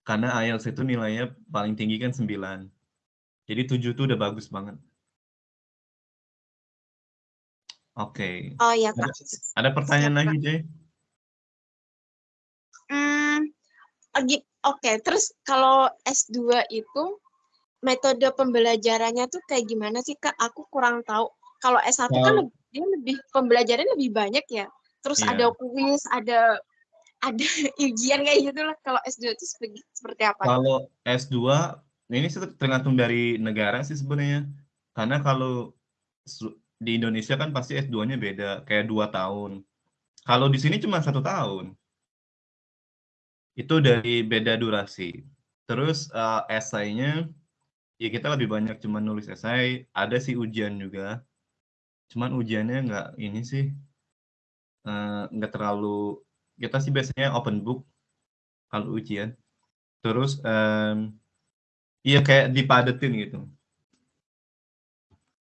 Karena IELTS itu nilainya paling tinggi kan 9. Jadi 7 itu udah bagus banget. Oke. Okay. Oh iya, Kak. Ada, ada pertanyaan Siap, lagi, Jay? Hmm, oke. Okay. Terus kalau S2 itu metode pembelajarannya tuh kayak gimana sih, Kak? Aku kurang tahu. Kalau S1 oh. kan dia lebih pembelajaran lebih banyak ya. Terus yeah. ada kuis, ada ada ujian kayak gitu lah. Kalau S2 itu seperti apa? Kalau S2 ini tergantung dari negara sih sebenarnya. Karena kalau di Indonesia kan pasti S2-nya beda, kayak dua tahun. Kalau di sini cuma satu tahun. Itu dari beda durasi. Terus uh, esainya, ya kita lebih banyak cuma nulis esai, ada sih ujian juga cuman ujiannya nggak ini sih uh, nggak terlalu kita sih biasanya open book kalau ujian terus um, iya kayak dipadetin gitu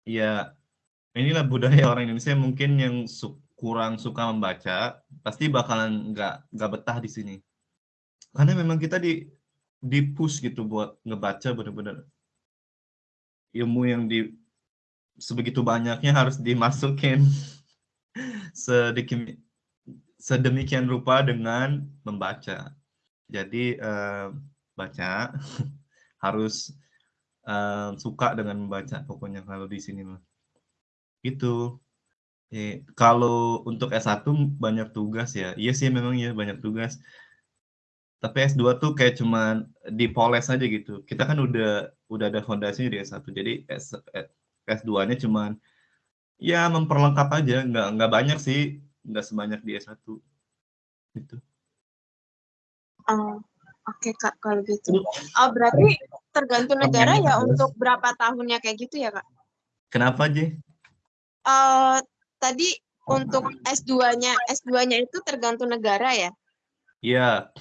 ya inilah budaya orang Indonesia mungkin yang su kurang suka membaca pasti bakalan nggak nggak betah di sini karena memang kita di di push gitu buat ngebaca bener-bener ilmu yang di sebegitu banyaknya harus dimasukin sedikit sedemikian rupa dengan membaca. Jadi eh, baca harus eh, suka dengan membaca pokoknya kalau di sini mah. Itu. Eh, kalau untuk S1 banyak tugas ya. Iya sih memang ya banyak tugas. Tapi S2 tuh kayak cuman dipoles aja gitu. Kita kan udah udah ada fondasinya di S1. Jadi S, S2-nya cuman ya memperlengkap aja, nggak nggak banyak sih, nggak sebanyak di S1. Gitu. Oh, oke Kak, kalau gitu. Oh, berarti tergantung negara ya untuk berapa tahunnya kayak gitu ya, Kak? Kenapa, J? Eh, tadi untuk S2-nya, S2-nya itu tergantung negara ya? Iya,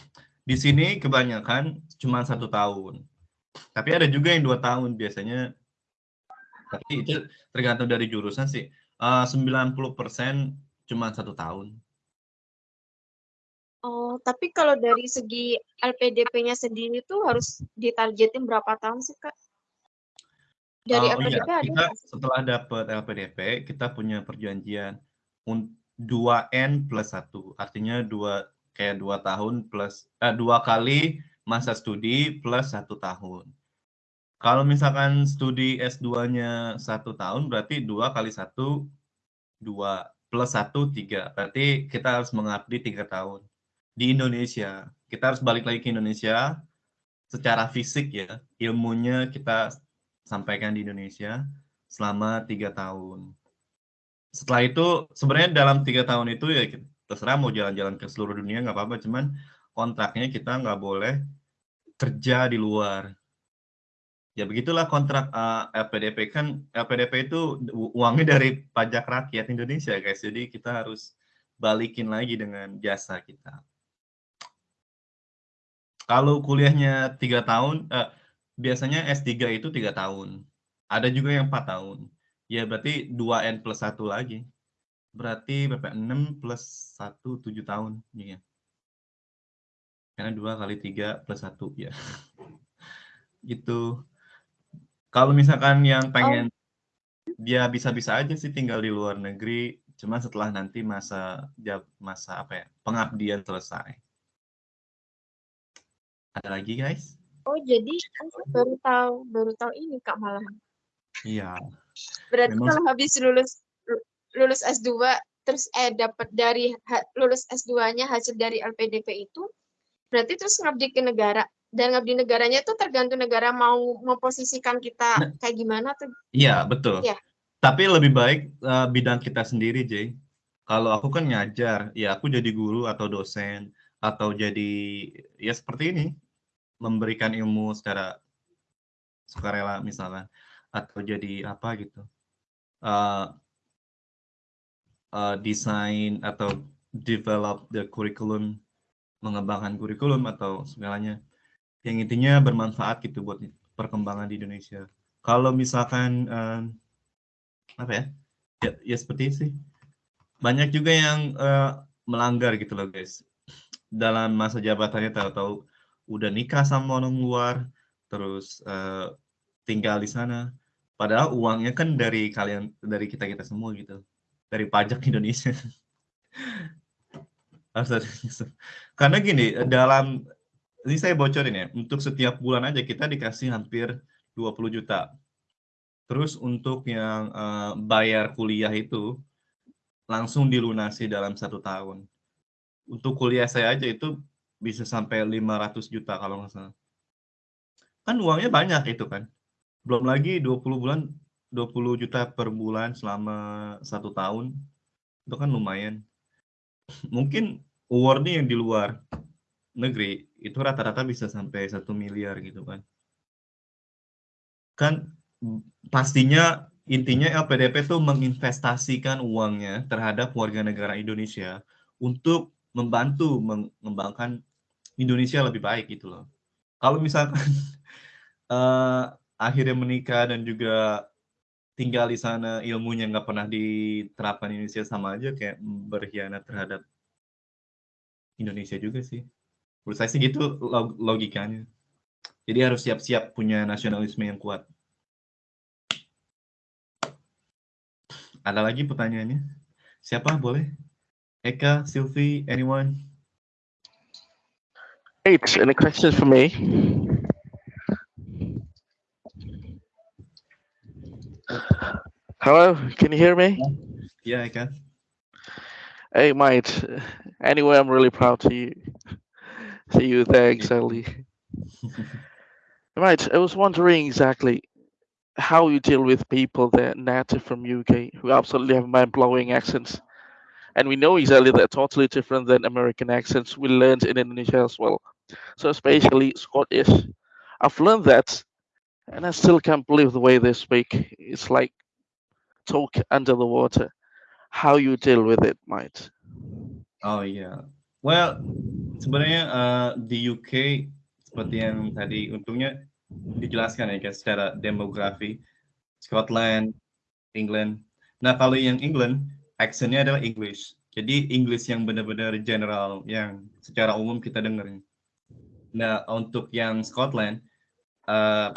di sini kebanyakan cuma satu tahun. Tapi ada juga yang dua tahun biasanya. Tapi itu tergantung dari jurusan sih. Eh, 90% cuma satu tahun. Oh, tapi kalau dari segi LPDP-nya sendiri tuh harus ditargetin berapa tahun sih, Kak? Dari Oh, iya, LPDP ada kita nggak sih? setelah dapat LPDP, kita punya perjanjian un- 2N plus 1. Artinya dua kayak dua tahun plus eh, dua kali masa studi plus satu tahun. Kalau misalkan studi S2-nya satu tahun, berarti dua kali satu, dua plus satu, tiga. Berarti kita harus mengabdi tiga tahun. Di Indonesia, kita harus balik lagi ke Indonesia secara fisik ya. Ilmunya kita sampaikan di Indonesia selama tiga tahun. Setelah itu, sebenarnya dalam tiga tahun itu ya terserah mau jalan-jalan ke seluruh dunia nggak apa-apa, cuman kontraknya kita nggak boleh kerja di luar. Ya begitulah kontrak uh, LPDP kan LPDP itu uangnya dari pajak rakyat Indonesia guys. Jadi kita harus balikin lagi dengan jasa kita. Kalau kuliahnya tiga tahun, eh, biasanya S3 itu tiga tahun. Ada juga yang empat tahun. Ya berarti 2N plus satu lagi. Berarti berapa? 6 plus 1, 7 tahun. Iya. Karena 2 kali 3 plus 1 ya. gitu. Kalau misalkan yang pengen dia bisa-bisa aja sih tinggal di luar negeri, cuma setelah nanti masa masa apa ya? pengabdian selesai. Ada lagi guys? Oh, jadi aku baru tahu, baru tahu ini Kak malah. Iya. Berarti Memang- kalau habis lulus lulus S2 terus eh dapat dari lulus S2-nya hasil dari LPDP itu berarti terus ngabdi ke negara dan ngabdi negaranya itu tergantung negara mau memposisikan kita Nah. kayak gimana tuh. Iya, betul. Iya. Tapi lebih baik eh, bidang kita sendiri, Jay. Kalau aku kan ngajar, ya aku jadi guru atau dosen atau jadi ya seperti ini, memberikan ilmu secara sukarela misalkan atau jadi apa gitu. Eh, eh, desain atau develop the curriculum, mengembangkan kurikulum atau segalanya. Yang intinya bermanfaat gitu buat perkembangan di Indonesia. Kalau misalkan eh, apa ya? ya? Ya seperti itu sih. Banyak juga yang eh, melanggar gitu loh guys. Dalam masa jabatannya tahu-tahu udah nikah sama orang luar, terus eh, tinggal di sana. Padahal uangnya kan dari kalian, dari kita kita semua gitu, dari pajak Indonesia. Karena gini, dalam ini saya bocorin ya, untuk setiap bulan aja kita dikasih hampir 20 juta. Terus untuk yang eh, bayar kuliah itu langsung dilunasi dalam satu tahun. Untuk kuliah saya aja itu bisa sampai 500 juta kalau nggak salah. Kan uangnya banyak itu kan. Belum lagi 20 bulan, 20 juta per bulan selama satu tahun. Itu kan lumayan. Mungkin awardnya yang di luar negeri itu rata-rata bisa sampai satu miliar gitu kan. Kan pastinya intinya LPDP itu menginvestasikan uangnya terhadap warga negara Indonesia untuk membantu mengembangkan Indonesia lebih baik gitu loh. Kalau misalkan eh, akhirnya menikah dan juga tinggal di sana ilmunya nggak pernah diterapkan di Indonesia sama aja kayak berkhianat terhadap Indonesia juga sih. Menurut saya sih gitu log- logikanya. Jadi harus siap-siap punya nasionalisme yang kuat. Ada lagi pertanyaannya? Siapa boleh? Eka, Sylvie, anyone? H, any questions for me? Hello, can you hear me? Yeah, I can. Hey, mate. Anyway, I'm really proud to you. See you there exactly. Right, I was wondering exactly how you deal with people that are native from UK who absolutely have mind-blowing accents. And we know exactly they're totally different than American accents we learned in Indonesia as well. So especially Scottish. I've learned that and I still can't believe the way they speak. It's like talk under the water. How you deal with it, mate? Oh iya. Well, sebenarnya uh, di UK seperti yang tadi untungnya dijelaskan ya guys secara demografi Scotland, England. Nah kalau yang England aksennya adalah English. Jadi English yang benar-benar general yang secara umum kita dengerin. Nah untuk yang Scotland uh,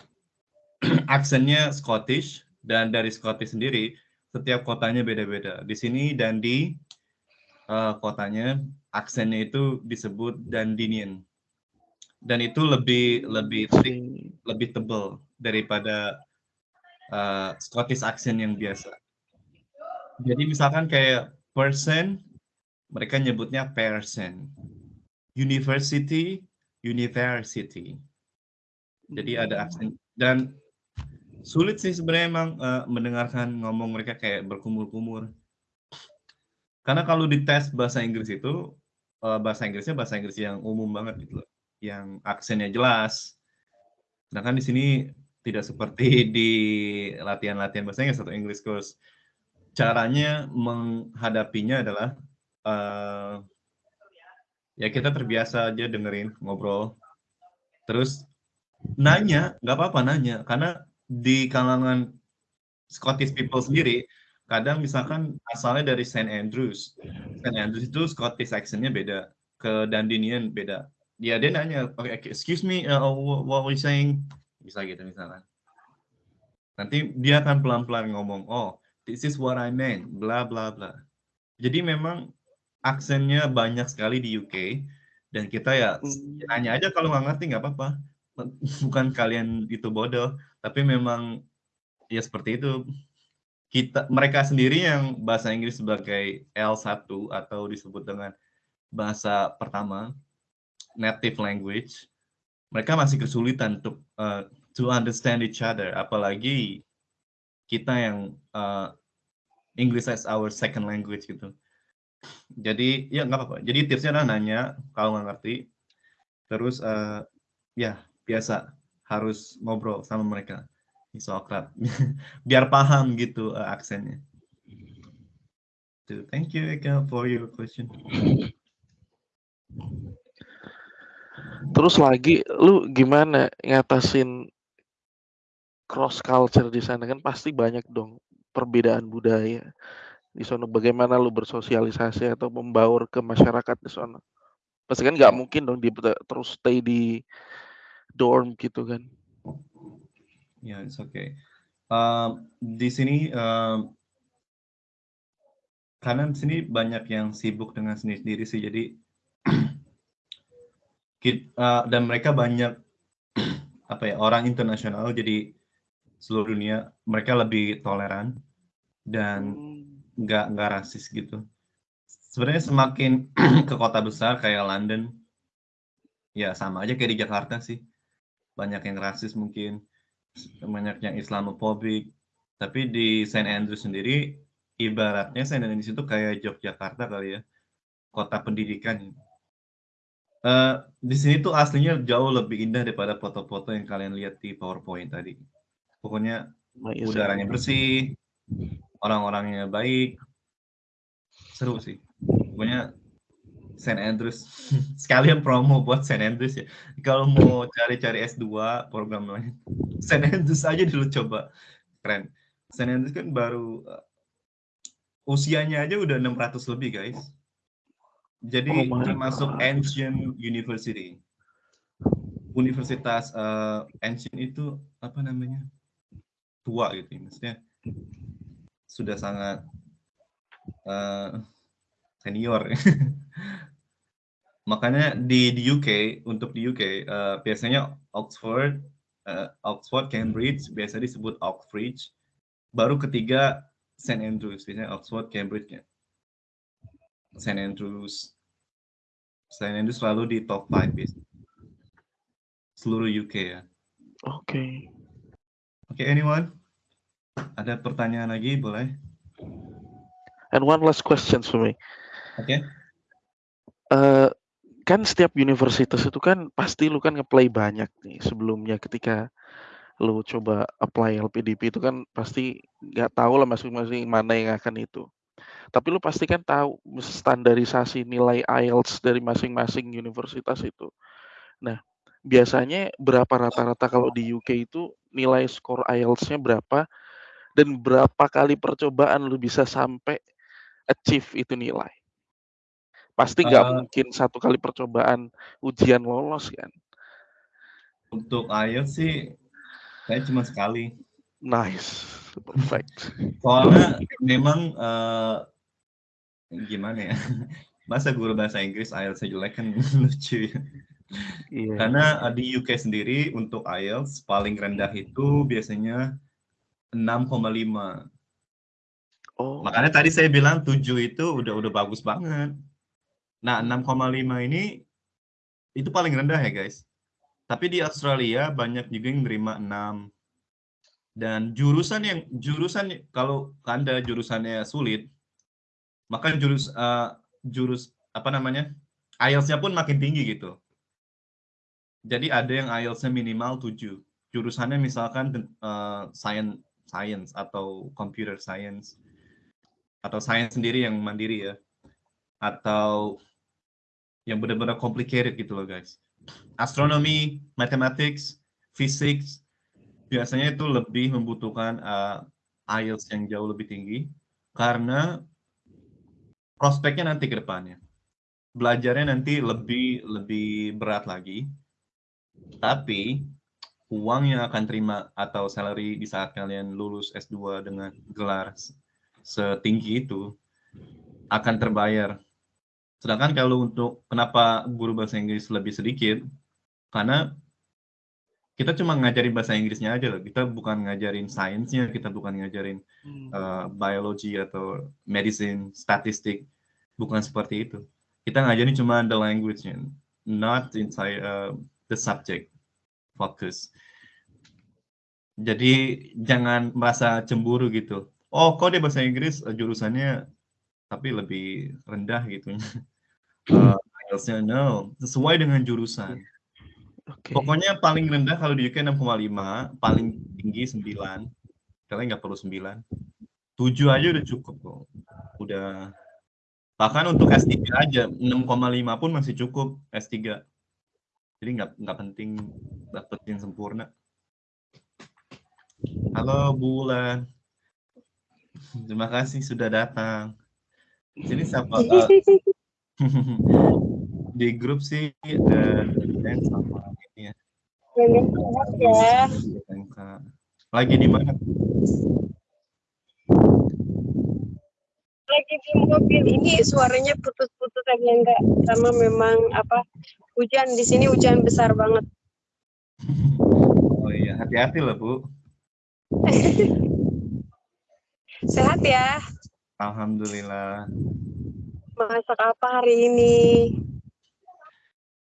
aksennya Scottish dan dari Scottish sendiri setiap kotanya beda-beda. Di sini dan di uh, kotanya aksennya itu disebut Dandinian. Dan itu lebih lebih thick, lebih tebal daripada uh, Scottish accent yang biasa. Jadi misalkan kayak person, mereka nyebutnya person. University, university. Jadi ada aksen dan sulit sih sebenarnya emang uh, mendengarkan ngomong mereka kayak berkumur-kumur. Karena kalau dites bahasa Inggris itu uh, bahasa Inggrisnya bahasa Inggris yang umum banget gitu loh, yang aksennya jelas. Sedangkan di sini tidak seperti di latihan-latihan bahasa Inggris atau English course. Caranya menghadapinya adalah uh, ya kita terbiasa aja dengerin ngobrol. Terus nanya, nggak apa-apa nanya, karena di kalangan Scottish people sendiri, kadang misalkan asalnya dari St. Andrews. St. Andrews itu Scottish accentnya beda, ke Dandinian beda. Ya dia nanya, okay, excuse me, uh, what were you saying? Bisa gitu misalkan. Nanti dia akan pelan-pelan ngomong, oh, this is what I meant, bla bla bla. Jadi memang aksennya banyak sekali di UK, dan kita ya nanya aja kalau nggak ngerti nggak apa-apa. Bukan kalian itu bodoh, tapi memang ya seperti itu. Kita mereka sendiri yang bahasa Inggris sebagai L1 atau disebut dengan bahasa pertama native language mereka masih kesulitan untuk uh, to understand each other. Apalagi kita yang uh, English as our second language gitu jadi ya nggak apa-apa. Jadi tipsnya adalah nanya kalau nggak ngerti terus uh, ya biasa harus ngobrol sama mereka. Sokrat biar paham gitu uh, aksennya. So, thank you Eka for your question. Terus lagi, lu gimana ngatasin cross culture di sana? Kan pasti banyak dong perbedaan budaya di sana. Bagaimana lu bersosialisasi atau membaur ke masyarakat di sana? Pasti kan nggak mungkin dong di terus stay di dorm gitu kan. Ya, yeah, it's okay. Uh, di sini uh, karena di sini banyak yang sibuk dengan sendiri-sendiri sih, jadi uh, dan mereka banyak apa ya orang internasional, jadi seluruh dunia mereka lebih toleran dan hmm. Nggak nggak rasis gitu. Sebenarnya semakin ke kota besar kayak London, ya sama aja kayak di Jakarta sih banyak yang rasis mungkin, banyak yang Islamophobic. Tapi di Saint Andrews sendiri, ibaratnya Saint Andrews itu kayak Yogyakarta kali ya, kota pendidikan. Uh, di sini tuh aslinya jauh lebih indah daripada foto-foto yang kalian lihat di PowerPoint tadi. Pokoknya udaranya bersih, orang-orangnya baik, seru sih. Pokoknya Saint Andrews. Sekalian promo buat Saint Andrews ya. Kalau mau cari-cari S2 program lain Saint Andrews aja dulu coba. Keren. Saint Andrews kan baru uh, usianya aja udah 600 lebih guys. Jadi oh, termasuk ancient university. Universitas uh, ancient itu apa namanya? Tua gitu ya. maksudnya sudah sangat uh, senior. Makanya di, di UK untuk di UK uh, biasanya Oxford, uh, Oxford, Cambridge biasa disebut Oxbridge. Baru ketiga St Andrews, biasanya Oxford, Cambridge. St Andrews. St Andrews selalu di top 5 biasanya. Seluruh UK ya. Oke. Okay. Oke, okay, anyone? Ada pertanyaan lagi, boleh? And one last question for me. Oke. Okay. Uh, kan setiap universitas itu kan pasti lu kan ngeplay banyak nih sebelumnya ketika lu coba apply LPDP itu kan pasti nggak tahu lah masing-masing mana yang akan itu. Tapi lu pasti kan tahu standarisasi nilai IELTS dari masing-masing universitas itu. Nah, biasanya berapa rata-rata kalau di UK itu nilai skor IELTS-nya berapa dan berapa kali percobaan lu bisa sampai achieve itu nilai? Pasti nggak uh, mungkin satu kali percobaan ujian lolos kan? Untuk IELTS sih, saya cuma sekali. Nice, perfect. Soalnya memang uh, gimana ya? Masa guru bahasa Inggris IELTS jelek kan lucu ya. Yeah. Karena di UK sendiri untuk IELTS paling rendah itu biasanya 6,5. Oh. Makanya tadi saya bilang 7 itu udah udah bagus banget. Nah, 6,5 ini itu paling rendah ya, guys. Tapi di Australia banyak juga yang menerima 6. Dan jurusan yang jurusan kalau Anda jurusannya sulit, maka jurus uh, jurus apa namanya? IELTS-nya pun makin tinggi gitu. Jadi ada yang IELTS-nya minimal 7. Jurusannya misalkan uh, science science atau computer science atau science sendiri yang mandiri ya. Atau yang benar-benar complicated gitu loh guys. Astronomi, mathematics, physics, biasanya itu lebih membutuhkan uh, IELTS yang jauh lebih tinggi karena prospeknya nanti ke depannya. Belajarnya nanti lebih lebih berat lagi. Tapi uang yang akan terima atau salary di saat kalian lulus S2 dengan gelar setinggi itu akan terbayar. Sedangkan kalau untuk kenapa guru bahasa Inggris lebih sedikit, karena kita cuma ngajarin bahasa Inggrisnya aja loh. Kita bukan ngajarin sainsnya, kita bukan ngajarin uh, biologi atau medicine, statistik, bukan seperti itu. Kita ngajarin cuma the language-nya, not inside uh, the subject focus. Jadi jangan merasa cemburu gitu. Oh, kok dia bahasa Inggris jurusannya tapi lebih rendah gitu. uh, IELTS-nya no, sesuai dengan jurusan. Okay. Pokoknya paling rendah kalau di UK 6,5, paling tinggi 9. Kalian nggak perlu 9. 7 aja udah cukup kok. Udah bahkan untuk S3 aja 6,5 pun masih cukup S3. Jadi nggak nggak penting dapetin sempurna. Halo Bulan. Terima kasih sudah datang. Sini siapa? Uh, di grup sih ada dan sama ini ya. ya. Lagi di mana? Lagi di mobil ini suaranya putus-putus lagi enggak karena memang apa hujan di sini hujan besar banget. Oh iya, hati-hati lah Bu. Sehat ya. Alhamdulillah. Masak apa hari ini?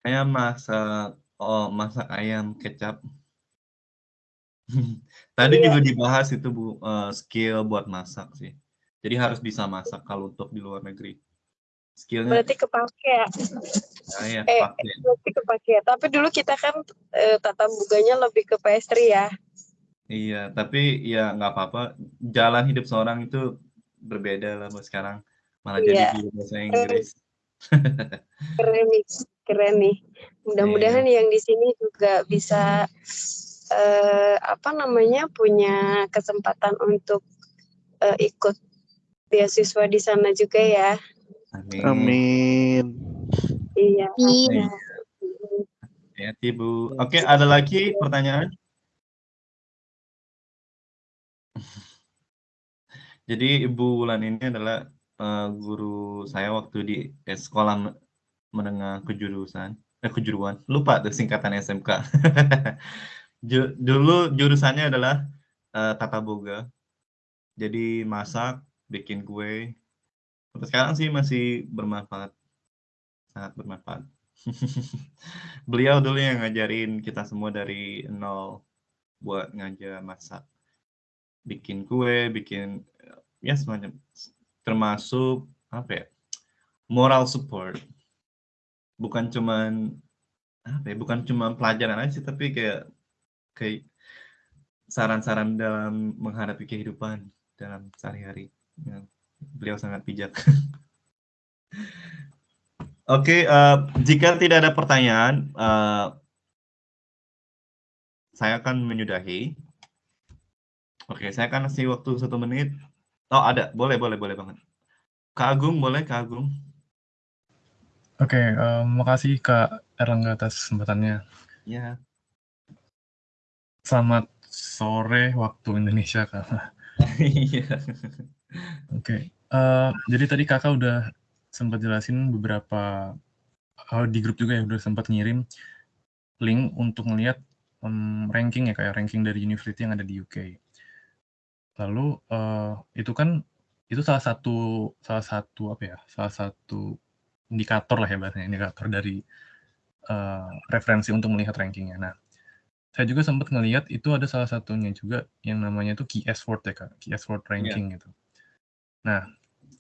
Saya masak oh masak ayam kecap. Tadi iya. juga dibahas itu Bu uh, skill buat masak sih. Jadi harus bisa masak kalau untuk di luar negeri. Skillnya berarti kepake ya? Nah, ya eh, kepake. berarti kepake. Tapi dulu kita kan eh, tata buganya lebih ke pastry ya. Iya, tapi ya nggak apa-apa. Jalan hidup seorang itu berbeda lah bu sekarang malah yeah. jadi bahasa Inggris. keren nih, keren nih. Mudah-mudahan yeah. yang di sini juga bisa uh, apa namanya punya kesempatan untuk uh, ikut beasiswa di sana juga ya. Amin. Amin. Iya. Amin. Ya, Ibu. Oke, ada lagi pertanyaan? Jadi Ibu Wulan ini adalah uh, guru saya waktu di eh, sekolah menengah kejurusan eh kejuruan lupa tuh singkatan SMK dulu jurusannya adalah uh, tata boga jadi masak bikin kue. Sampai sekarang sih masih bermanfaat. Sangat bermanfaat. Beliau dulu yang ngajarin kita semua dari nol buat ngajar masak. Bikin kue bikin ya semacam termasuk apa ya moral support. Bukan cuman apa ya bukan cuma pelajaran aja tapi kayak kayak saran-saran dalam menghadapi kehidupan dalam sehari-hari ya, beliau sangat bijak Oke, okay, uh, eh, jika tidak ada pertanyaan, uh, saya akan menyudahi. Oke, okay, saya akan kasih waktu satu menit. Oh, ada. Boleh, boleh, boleh banget. Kak Agung, boleh Kak Agung? Oke, okay, uh, makasih Kak Erlangga atas kesempatannya. Ya. Selamat sore waktu Indonesia, Kak. Iya. Oke, okay. uh, jadi tadi Kakak udah sempat jelasin beberapa uh, di grup juga ya udah sempat ngirim link untuk melihat um, ranking ya kayak ranking dari university yang ada di UK. Lalu uh, itu kan itu salah satu salah satu apa ya salah satu indikator lah ya bahasanya indikator dari uh, referensi untuk melihat rankingnya. Nah, saya juga sempat ngelihat itu ada salah satunya juga yang namanya itu key word ya kak, key word iya. ranking yeah. gitu. Nah,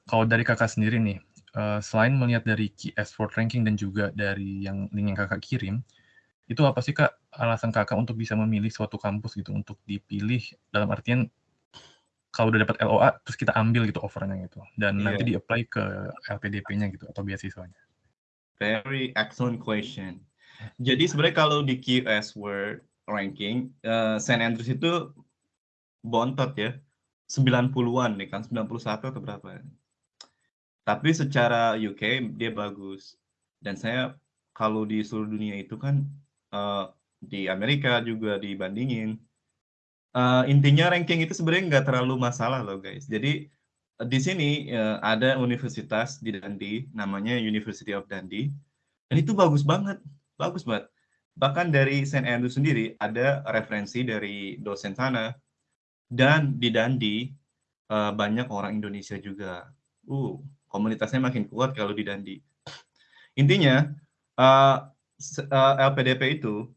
kalau dari kakak sendiri nih, uh, selain melihat dari key export ranking dan juga dari yang link yang kakak kirim, itu apa sih kak alasan kakak untuk bisa memilih suatu kampus gitu untuk dipilih dalam artian kalau udah dapat LOA terus kita ambil gitu offernya gitu dan yeah. nanti di apply ke LPDP-nya gitu atau beasiswanya. Very excellent question. Jadi sebenarnya kalau di QS Word ranking, uh, Saint Andrews itu bontot ya, 90-an nih kan, 91 atau berapa? Tapi secara UK dia bagus. Dan saya kalau di seluruh dunia itu kan uh, di Amerika juga dibandingin. Uh, intinya ranking itu sebenarnya nggak terlalu masalah loh guys. Jadi di sini uh, ada universitas di Dundee, namanya University of Dundee, dan itu bagus banget, bagus banget. Bahkan dari St. Andrew sendiri ada referensi dari dosen sana, dan di Dundee uh, banyak orang Indonesia juga. Uh, komunitasnya makin kuat kalau di Dandi. Intinya uh, uh, LPDP itu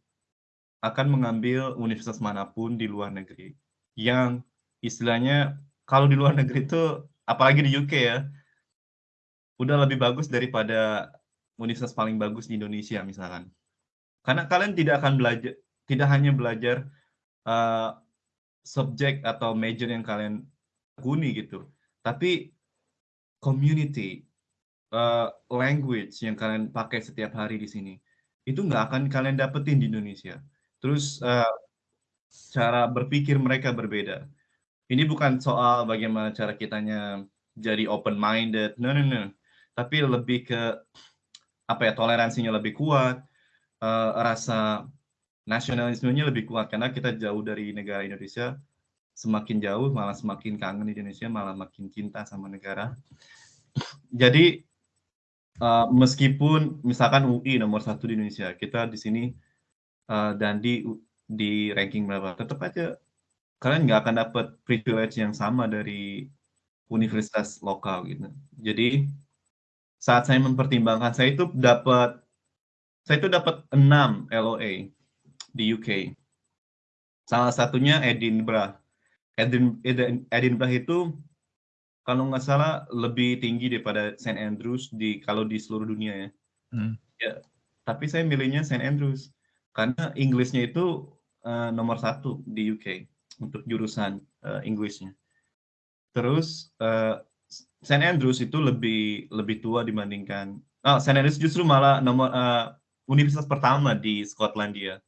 akan mengambil universitas mana pun di luar negeri yang istilahnya kalau di luar negeri itu apalagi di UK ya udah lebih bagus daripada universitas paling bagus di Indonesia misalkan karena kalian tidak akan belajar tidak hanya belajar uh, subjek atau major yang kalian guni gitu tapi community, uh, language yang kalian pakai setiap hari di sini, itu nggak akan kalian dapetin di Indonesia. Terus uh, cara berpikir mereka berbeda. Ini bukan soal bagaimana cara kitanya jadi open minded, no no no. Tapi lebih ke apa ya toleransinya lebih kuat, uh, rasa nasionalismenya lebih kuat karena kita jauh dari negara Indonesia. Semakin jauh malah semakin kangen Indonesia malah makin cinta sama negara. Jadi uh, meskipun misalkan UI nomor satu di Indonesia kita di sini uh, dan di di ranking berapa tetap aja kalian nggak akan dapat privilege yang sama dari universitas lokal gitu. Jadi saat saya mempertimbangkan saya itu dapat saya itu dapat 6 LOA di UK salah satunya Edinburgh Edin, Edinburgh itu kalau nggak salah lebih tinggi daripada St Andrews di kalau di seluruh dunia ya. Hmm. Ya, tapi saya milihnya St Andrews karena Inggrisnya itu uh, nomor satu di UK untuk jurusan uh, Inggrisnya. Terus uh, St Andrews itu lebih lebih tua dibandingkan. Oh, St Andrews justru malah nomor uh, universitas pertama di Skotlandia.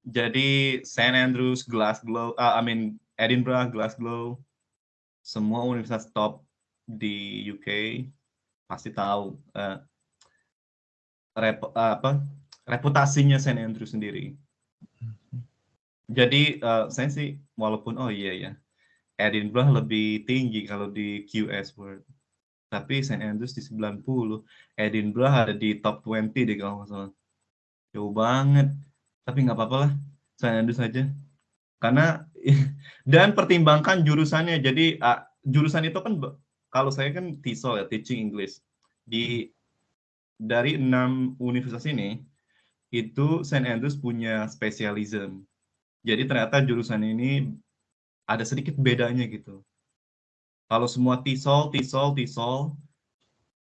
Jadi St Andrews, Glasgow, uh, I mean Edinburgh, Glasgow, semua universitas top di UK pasti tahu uh, rep, uh, apa reputasinya St Andrews sendiri. Jadi uh, saya sih walaupun oh iya ya Edinburgh lebih tinggi kalau di QS Word. tapi St. Andrews di 90. Edinburgh ada di top 20 deh kalau nggak salah. Jauh banget. Tapi nggak apa-apa lah, St. Andrews aja. Karena dan pertimbangkan jurusannya. Jadi uh, jurusan itu kan kalau saya kan TESOL ya, Teaching English. Di dari enam universitas ini, itu St. Andrews punya specialism. Jadi ternyata jurusan ini ada sedikit bedanya gitu. Kalau semua TESOL, TESOL, TESOL,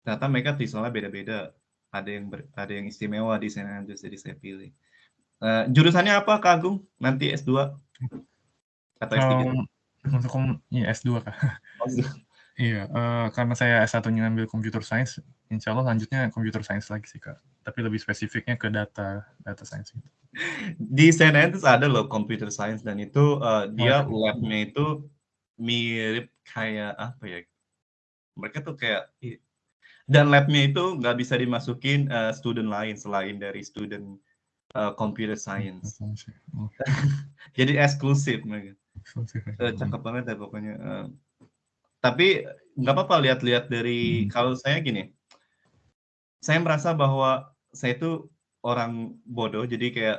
ternyata mereka TESOLnya beda-beda. Ada yang ber, ada yang istimewa di St. Andrews, jadi saya pilih. Uh, jurusannya apa, Kak Agung? Nanti S2? Atau S3? Um, untuk ya, S2, Kak. Oh, Iya, uh, karena saya S1-nya ngambil computer science, insya Allah lanjutnya computer science lagi sih, Kak. Tapi lebih spesifiknya ke data data science gitu. Di CNN itu ada loh computer science dan itu uh, dia oh, lab-nya itu mirip kayak apa ya? Mereka tuh kayak dan lab-nya itu nggak bisa dimasukin uh, student lain selain dari student uh, computer science. Oh. Jadi eksklusif mereka. Uh, cakep banget ya pokoknya. Uh, tapi nggak apa-apa lihat-lihat dari hmm. kalau saya gini saya merasa bahwa saya itu orang bodoh jadi kayak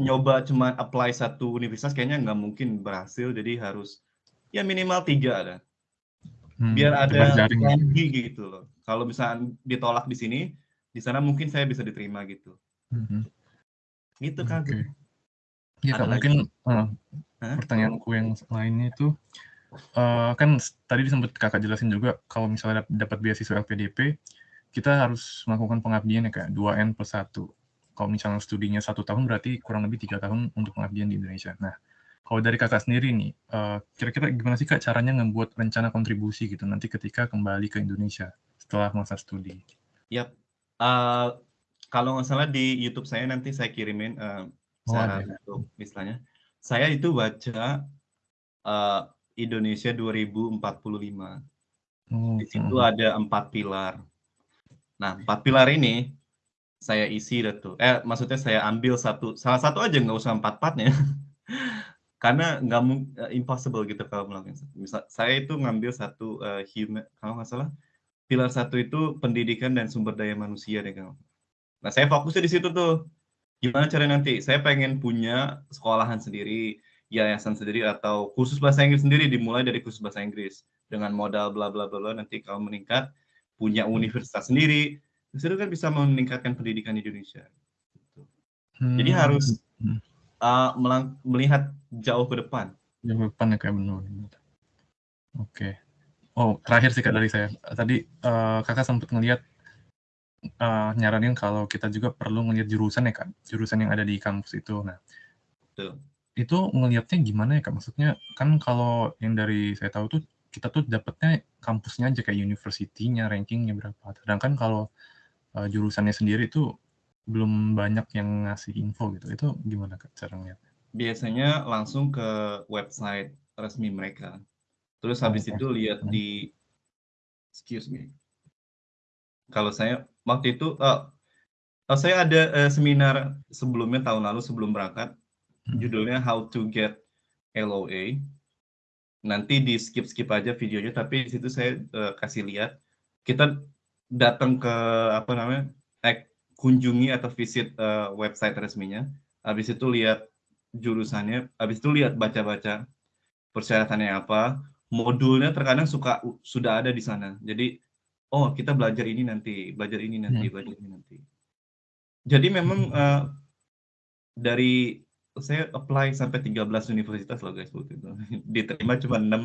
nyoba cuma apply satu universitas kayaknya nggak mungkin berhasil jadi harus ya minimal tiga ada hmm, biar ada lagi gitu loh kalau misalnya ditolak di sini di sana mungkin saya bisa diterima gitu hmm. gitu kan okay. ya mungkin uh, pertanyaanku yang lainnya itu uh, kan tadi sempat kakak jelasin juga kalau misalnya dapat beasiswa LPDP kita harus melakukan pengabdian ya kayak 2N plus 1. Kalau misalnya studinya satu tahun berarti kurang lebih tiga tahun untuk pengabdian di Indonesia. Nah, kalau dari kakak sendiri nih, uh, kira-kira gimana sih kak caranya membuat rencana kontribusi gitu nanti ketika kembali ke Indonesia setelah masa studi? Yap, uh, kalau nggak salah di YouTube saya nanti saya kirimin uh, oh, untuk misalnya, saya itu baca uh, Indonesia 2045. Hmm. Di situ ada empat pilar. Nah, empat pilar ini saya isi tuh. Eh, maksudnya saya ambil satu, salah satu aja nggak usah empat-empatnya. Karena nggak uh, impossible gitu kalau melakukan. Misal, saya itu ngambil satu uh, human, kalau nggak salah, pilar satu itu pendidikan dan sumber daya manusia deh kalau. Nah, saya fokusnya di situ tuh. Gimana cara nanti? Saya pengen punya sekolahan sendiri, yayasan sendiri atau khusus bahasa Inggris sendiri dimulai dari khusus bahasa Inggris dengan modal bla bla bla nanti kalau meningkat punya universitas sendiri itu kan bisa meningkatkan pendidikan Indonesia hmm. jadi harus uh, melihat jauh ke depan jauh ke depan ya kayak benar oke okay. oh terakhir sih kak dari saya tadi uh, kakak sempat ngelihat uh, nyaranin kalau kita juga perlu ngelihat jurusan ya kan jurusan yang ada di kampus itu nah Betul itu ngelihatnya gimana ya Kak? Maksudnya kan kalau yang dari saya tahu tuh kita tuh dapetnya kampusnya aja kayak university-nya, rankingnya berapa. Sedangkan kalau uh, jurusannya sendiri tuh belum banyak yang ngasih info gitu. Itu gimana Kak cara ngeliatnya? Biasanya langsung ke website resmi mereka. Terus oh, habis itu lihat di excuse me. Kalau saya waktu itu uh, saya ada uh, seminar sebelumnya tahun lalu sebelum berangkat judulnya How to Get LOA. Nanti di skip-skip aja videonya, tapi di situ saya uh, kasih lihat. Kita datang ke apa namanya, eh, kunjungi atau visit uh, website resminya. Habis itu lihat jurusannya, habis itu lihat baca-baca persyaratannya apa. Modulnya terkadang suka sudah ada di sana. Jadi, oh kita belajar ini nanti, belajar ini nanti, hmm. belajar ini nanti. Jadi memang uh, dari saya apply sampai 13 universitas loh guys waktu itu. Diterima cuma 6.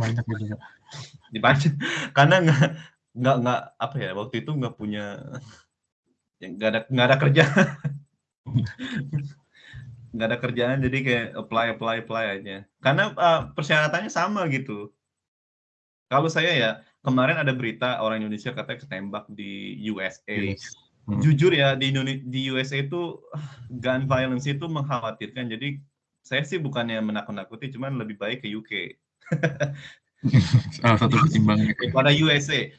Banyak gitu ya. Dibaca. Karena nggak nggak nggak apa ya waktu itu nggak punya yang nggak ada nggak ada kerja nggak ada kerjaan jadi kayak apply apply apply aja karena uh, persyaratannya sama gitu kalau saya ya kemarin ada berita orang Indonesia katanya ketembak di USA yes. Hmm. Jujur ya di Indonesia di USA itu gun violence itu mengkhawatirkan. Jadi saya sih bukannya menakut-nakuti, cuman lebih baik ke UK. Salah satu pertimbangannya. Pada USA.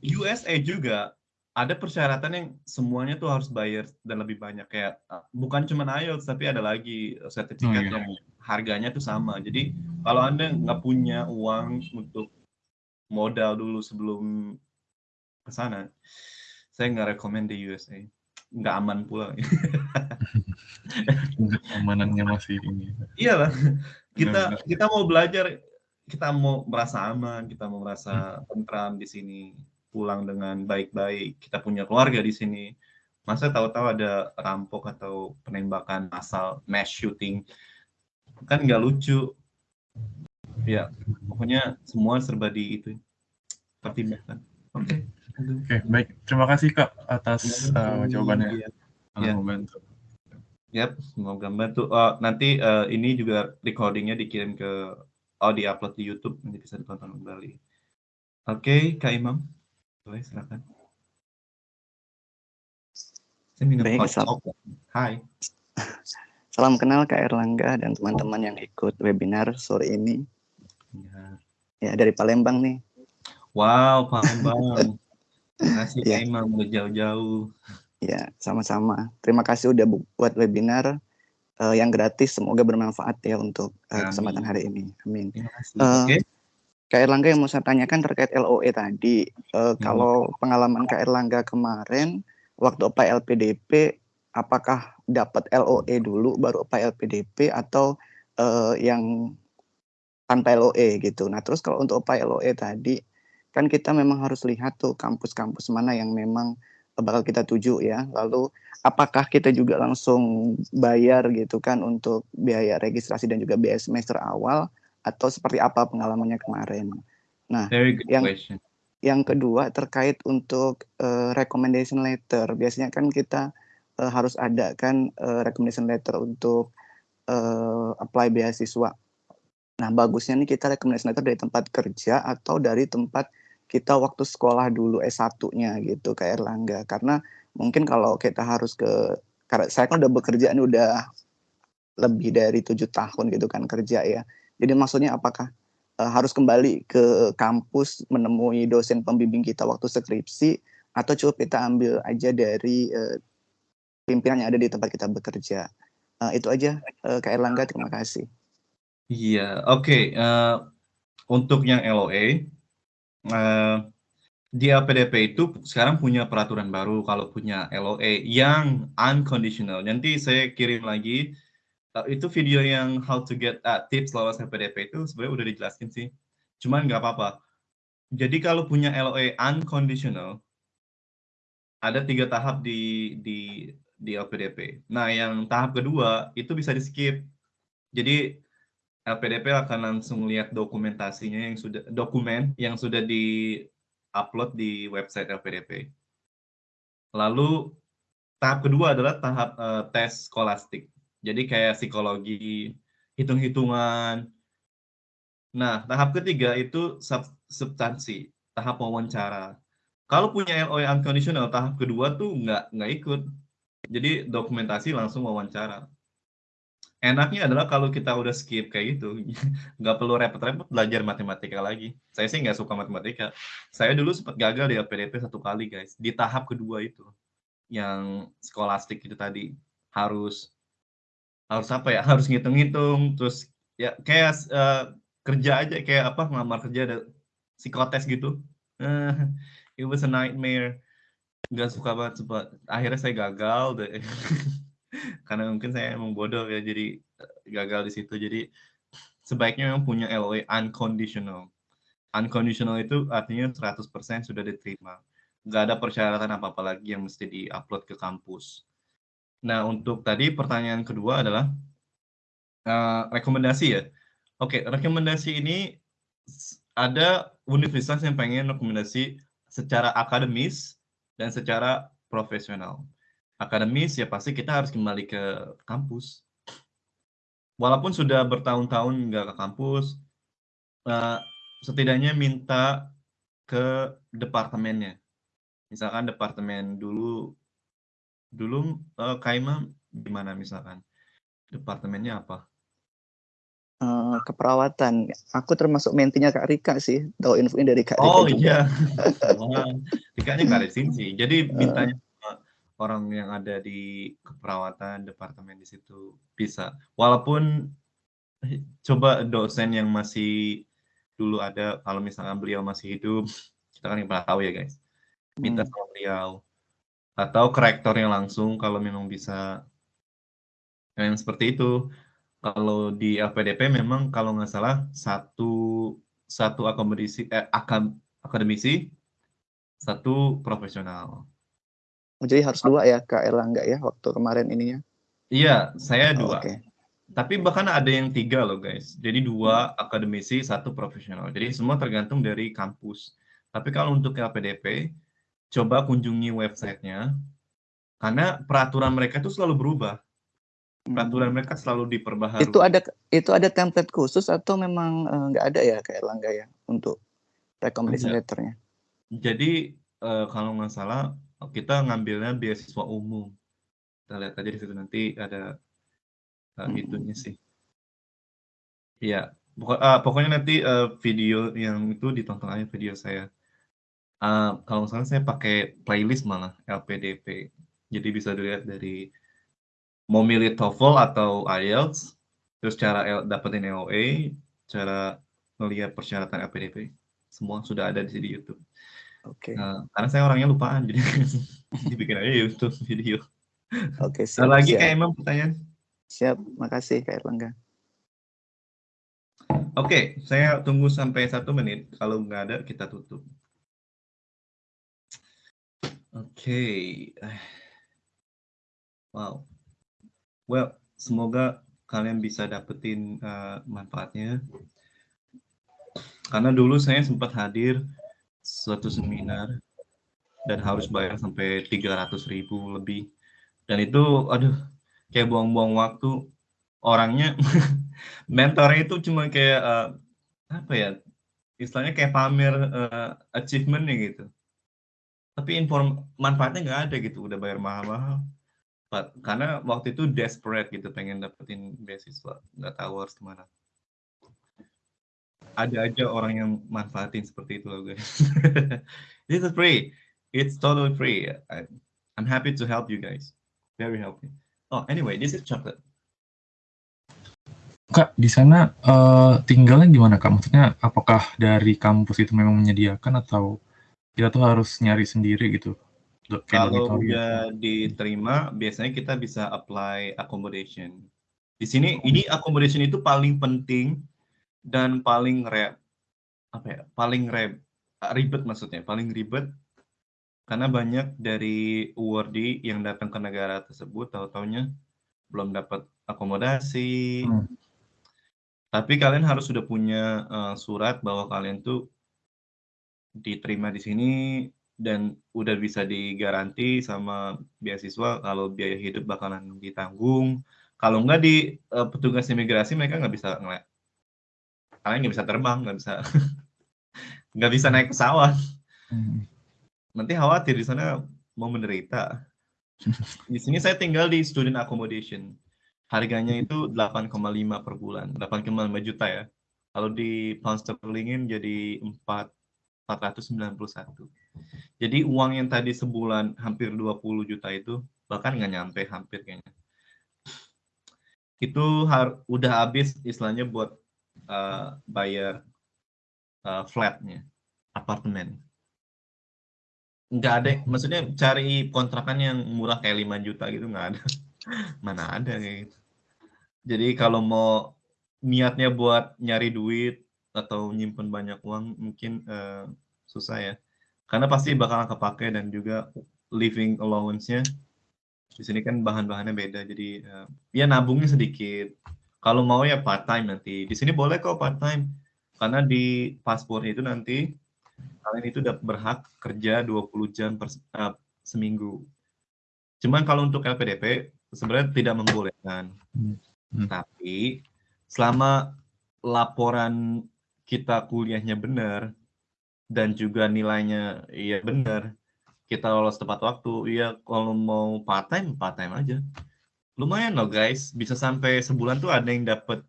USA juga ada persyaratan yang semuanya tuh harus bayar dan lebih banyak kayak ah, bukan cuma IELTS tapi ada lagi sertifikat oh, iya. yang harganya tuh sama. Jadi kalau anda nggak punya uang untuk modal dulu sebelum ke sana, saya nggak rekomend di USA. Nggak aman pula. Keamanannya masih ini. Iya lah. Kita kita mau belajar, kita mau merasa aman, kita mau merasa tentram di sini, pulang dengan baik-baik, kita punya keluarga di sini. Masa tahu-tahu ada rampok atau penembakan massal, mass shooting, kan nggak lucu. Ya, pokoknya semua serba di itu pertimbangkan. Oke. Oke, baik. Terima kasih Kak atas uh, jawabannya. Iya. Sangat Iya. membantu. Yap, semoga membantu. Oh, nanti eh, ini juga recordingnya dikirim ke oh di-upload di YouTube nanti bisa ditonton kembali. Oke, Kak Imam. Boleh silakan. Saya minum Baik, hot Sal. chocolate. Hai. Salam kenal Kak Erlangga dan teman-teman yang ikut webinar sore ini. Ya. Ya, dari Palembang nih. Wow, Palembang. Terima kasih Iya. Imam udah jauh-jauh. Ya, sama-sama. Terima kasih udah bu- buat webinar eh, yang gratis. Semoga bermanfaat ya untuk Amin. kesempatan hari ini. Amin. Terima kasih. Eh, Oke. Kak Erlangga yang mau saya tanyakan terkait LOE tadi. Hmm. Eh, Kalau pengalaman Kak Erlangga kemarin, waktu OPA LPDP, apakah dapat LOE dulu baru OPA LPDP atau eh, yang tanpa LOE gitu. Nah terus kalau untuk OPA LOE tadi, kan kita memang harus lihat tuh kampus-kampus mana yang memang bakal kita tuju ya. Lalu apakah kita juga langsung bayar gitu kan untuk biaya registrasi dan juga biaya semester awal atau seperti apa pengalamannya kemarin. Nah, Very good yang question. yang kedua terkait untuk eh, recommendation letter. Biasanya kan kita eh, harus ada kan eh, recommendation letter untuk eh, apply beasiswa. Nah, bagusnya nih kita recommendation letter dari tempat kerja atau dari tempat kita waktu sekolah dulu S1-nya gitu kayak Erlangga. Karena mungkin kalau kita harus ke karena saya kan udah bekerja ini udah lebih dari tujuh tahun gitu kan kerja ya. Jadi maksudnya apakah eh, harus kembali ke kampus menemui dosen pembimbing kita waktu skripsi atau cukup kita ambil aja dari eh, pimpinan yang ada di tempat kita bekerja. Eh, itu aja eh, Kak Erlangga terima kasih. Iya, oke. eh, untuk yang LOA, eh, di LPDP itu sekarang punya peraturan baru kalau punya LOA yang unconditional. Nanti saya kirim lagi itu video yang how to get ah, tips lolos LPDP itu sebenarnya udah dijelasin sih. Cuman nggak apa-apa. Jadi kalau punya LOA unconditional, ada tiga tahap di di di LPDP. Nah, yang tahap kedua itu bisa di skip. Jadi LPDP akan langsung lihat dokumentasinya yang sudah dokumen yang sudah di upload di website LPDP. Lalu tahap kedua adalah tahap eh, tes skolastik. Jadi kayak psikologi, hitung-hitungan. Nah, tahap ketiga itu sub- substansi, tahap wawancara. Kalau punya LOE unconditional, tahap kedua tuh nggak nggak ikut. Jadi dokumentasi langsung wawancara enaknya adalah kalau kita udah skip kayak gitu, nggak perlu repot-repot belajar matematika lagi. Saya sih nggak suka matematika. Saya dulu sempat gagal di LPDP satu kali, guys. Di tahap kedua itu, yang skolastik itu tadi harus harus apa ya? Harus ngitung-ngitung, terus ya kayak eh, kerja aja kayak apa ngelamar kerja ada psikotes gitu. Eh, it was a nightmare. Nggak suka banget, sempat. Akhirnya saya gagal deh. karena mungkin saya emang bodoh ya jadi eh, gagal di situ jadi sebaiknya memang punya LOA unconditional unconditional itu artinya 100% sudah diterima nggak ada persyaratan apa-apa lagi yang mesti di-upload ke kampus nah untuk tadi pertanyaan kedua adalah eh, rekomendasi ya oke rekomendasi ini ada universitas yang pengen rekomendasi secara akademis dan secara profesional akademis ya pasti kita harus kembali ke kampus. Walaupun sudah bertahun-tahun nggak ke kampus, eh, setidaknya minta ke departemennya. Misalkan departemen dulu, dulu eh, Kaima gimana misalkan? Departemennya apa? Eh, keperawatan. Aku termasuk mentinya Kak Rika sih. Tahu infonya dari Kak Rika Oh juga. iya, Wah, Rikanya nggak ada sini sih. Jadi mintanya sama orang yang ada di keperawatan departemen di situ bisa. Walaupun eh, coba dosen yang masih dulu ada kalau misalnya beliau masih hidup, kita kan yang pernah tahu ya guys. Minta Hmm. sama beliau atau ke rektornya langsung kalau memang bisa. Yang seperti itu. Kalau di LPDP memang kalau nggak salah satu satu akomodasi eh, akam, akademisi satu profesional. Jadi harus dua ya Kak Erlangga ya waktu kemarin ininya. Iya, saya Oh, dua. Oke. Tapi bahkan ada yang tiga loh guys. Jadi dua akademisi, satu profesional. Jadi semua tergantung dari kampus. Tapi kalau untuk LPDP, coba kunjungi websitenya. Karena peraturan mereka itu selalu berubah. Peraturan Hmm. mereka selalu diperbaharui. Itu ada itu ada template khusus atau memang eh, nggak ada ya Kak Erlangga ya untuk recommendation Ada. letternya? Jadi eh, kalau nggak salah kita ngambilnya beasiswa umum. Kita lihat aja di situ nanti ada eh, Hmm. itunya sih. Iya, pokok- ah, pokoknya nanti eh, video yang itu ditonton aja video saya. Ah, kalau salah saya pakai playlist malah LPDP. Jadi bisa dilihat dari mau milih TOEFL atau IELTS, terus cara L- dapetin EOA, cara melihat persyaratan LPDP, semua sudah ada di di YouTube. Oke. Nah, karena saya orangnya lupaan, jadi dibikin aja YouTube video. Oke, Ada siap. lagi siap. Kak Imam pertanyaan? Siap, makasih Kak Erlangga. Oke, saya tunggu sampai satu menit. Kalau nggak ada, kita tutup. Oke. Wow. Well, semoga kalian bisa dapetin uh, manfaatnya. Karena dulu saya sempat hadir suatu seminar dan harus bayar sampai 300 ribu lebih. Dan itu, aduh, kayak buang-buang waktu. Orangnya, mentornya itu cuma kayak, uh, apa ya, istilahnya kayak pamer uh, achievement-nya gitu. Tapi inform manfaatnya nggak ada gitu, udah bayar mahal-mahal. Karena waktu itu desperate gitu, pengen dapetin beasiswa, nggak tahu harus ke mana. Ada aja orang yang manfaatin seperti itu loh guys. This is free. It's totally free. I, I'm happy to help you guys. Very happy. Oh, anyway, this is chocolate. Kak, di sana eh, tinggalnya gimana Kak? Maksudnya apakah dari kampus itu memang menyediakan atau kita tuh harus nyari sendiri gitu? Do- Kalau dormitory udah atau- diterima, biasanya kita bisa apply accommodation. Di sini, ini accommodation itu paling penting dan paling re, apa ya, paling re, ribet maksudnya, paling ribet karena banyak dari awardee yang datang ke negara tersebut tahu-taunya belum dapat akomodasi. Hmm. Tapi kalian harus sudah punya eh, surat bahwa kalian tuh diterima di sini dan udah bisa digaranti sama beasiswa kalau biaya hidup bakalan ditanggung. Kalau enggak di eh, petugas imigrasi mereka nggak bisa ngeliat. Kalian nggak bisa terbang, nggak bisa nggak bisa naik pesawat. Hmm. Nanti khawatir di sana mau menderita. Di sini saya tinggal di student accommodation. Harganya itu 8,5 per bulan, 8,5 juta ya. Kalau di pound sterlingin jadi 4 491. Jadi uang yang tadi sebulan hampir 20 juta itu bahkan nggak nyampe hampir kayaknya. Itu har udah habis istilahnya buat eh, bayar eh, flatnya, apartemen. Nggak ada, maksudnya cari kontrakan yang murah kayak 5 juta gitu nggak ada. Mana ada kayak gitu. Jadi kalau mau niatnya buat nyari duit atau nyimpen banyak uang mungkin eh, susah ya. Karena pasti bakal kepake dan juga living allowance-nya di sini kan bahan-bahannya beda jadi eh, ya nabungnya sedikit. Kalau mau ya part time nanti. Di sini boleh kok part time. Karena di paspor itu nanti kalian itu udah berhak kerja 20 jam per eh, seminggu. Cuman kalau untuk LPDP sebenarnya tidak membolehkan. Hmm. Hmm. Tapi selama laporan kita kuliahnya benar dan juga nilainya iya benar, kita lolos tepat waktu, iya kalau mau part time part time aja. Lumayan loh guys, bisa sampai sebulan tuh ada yang dapat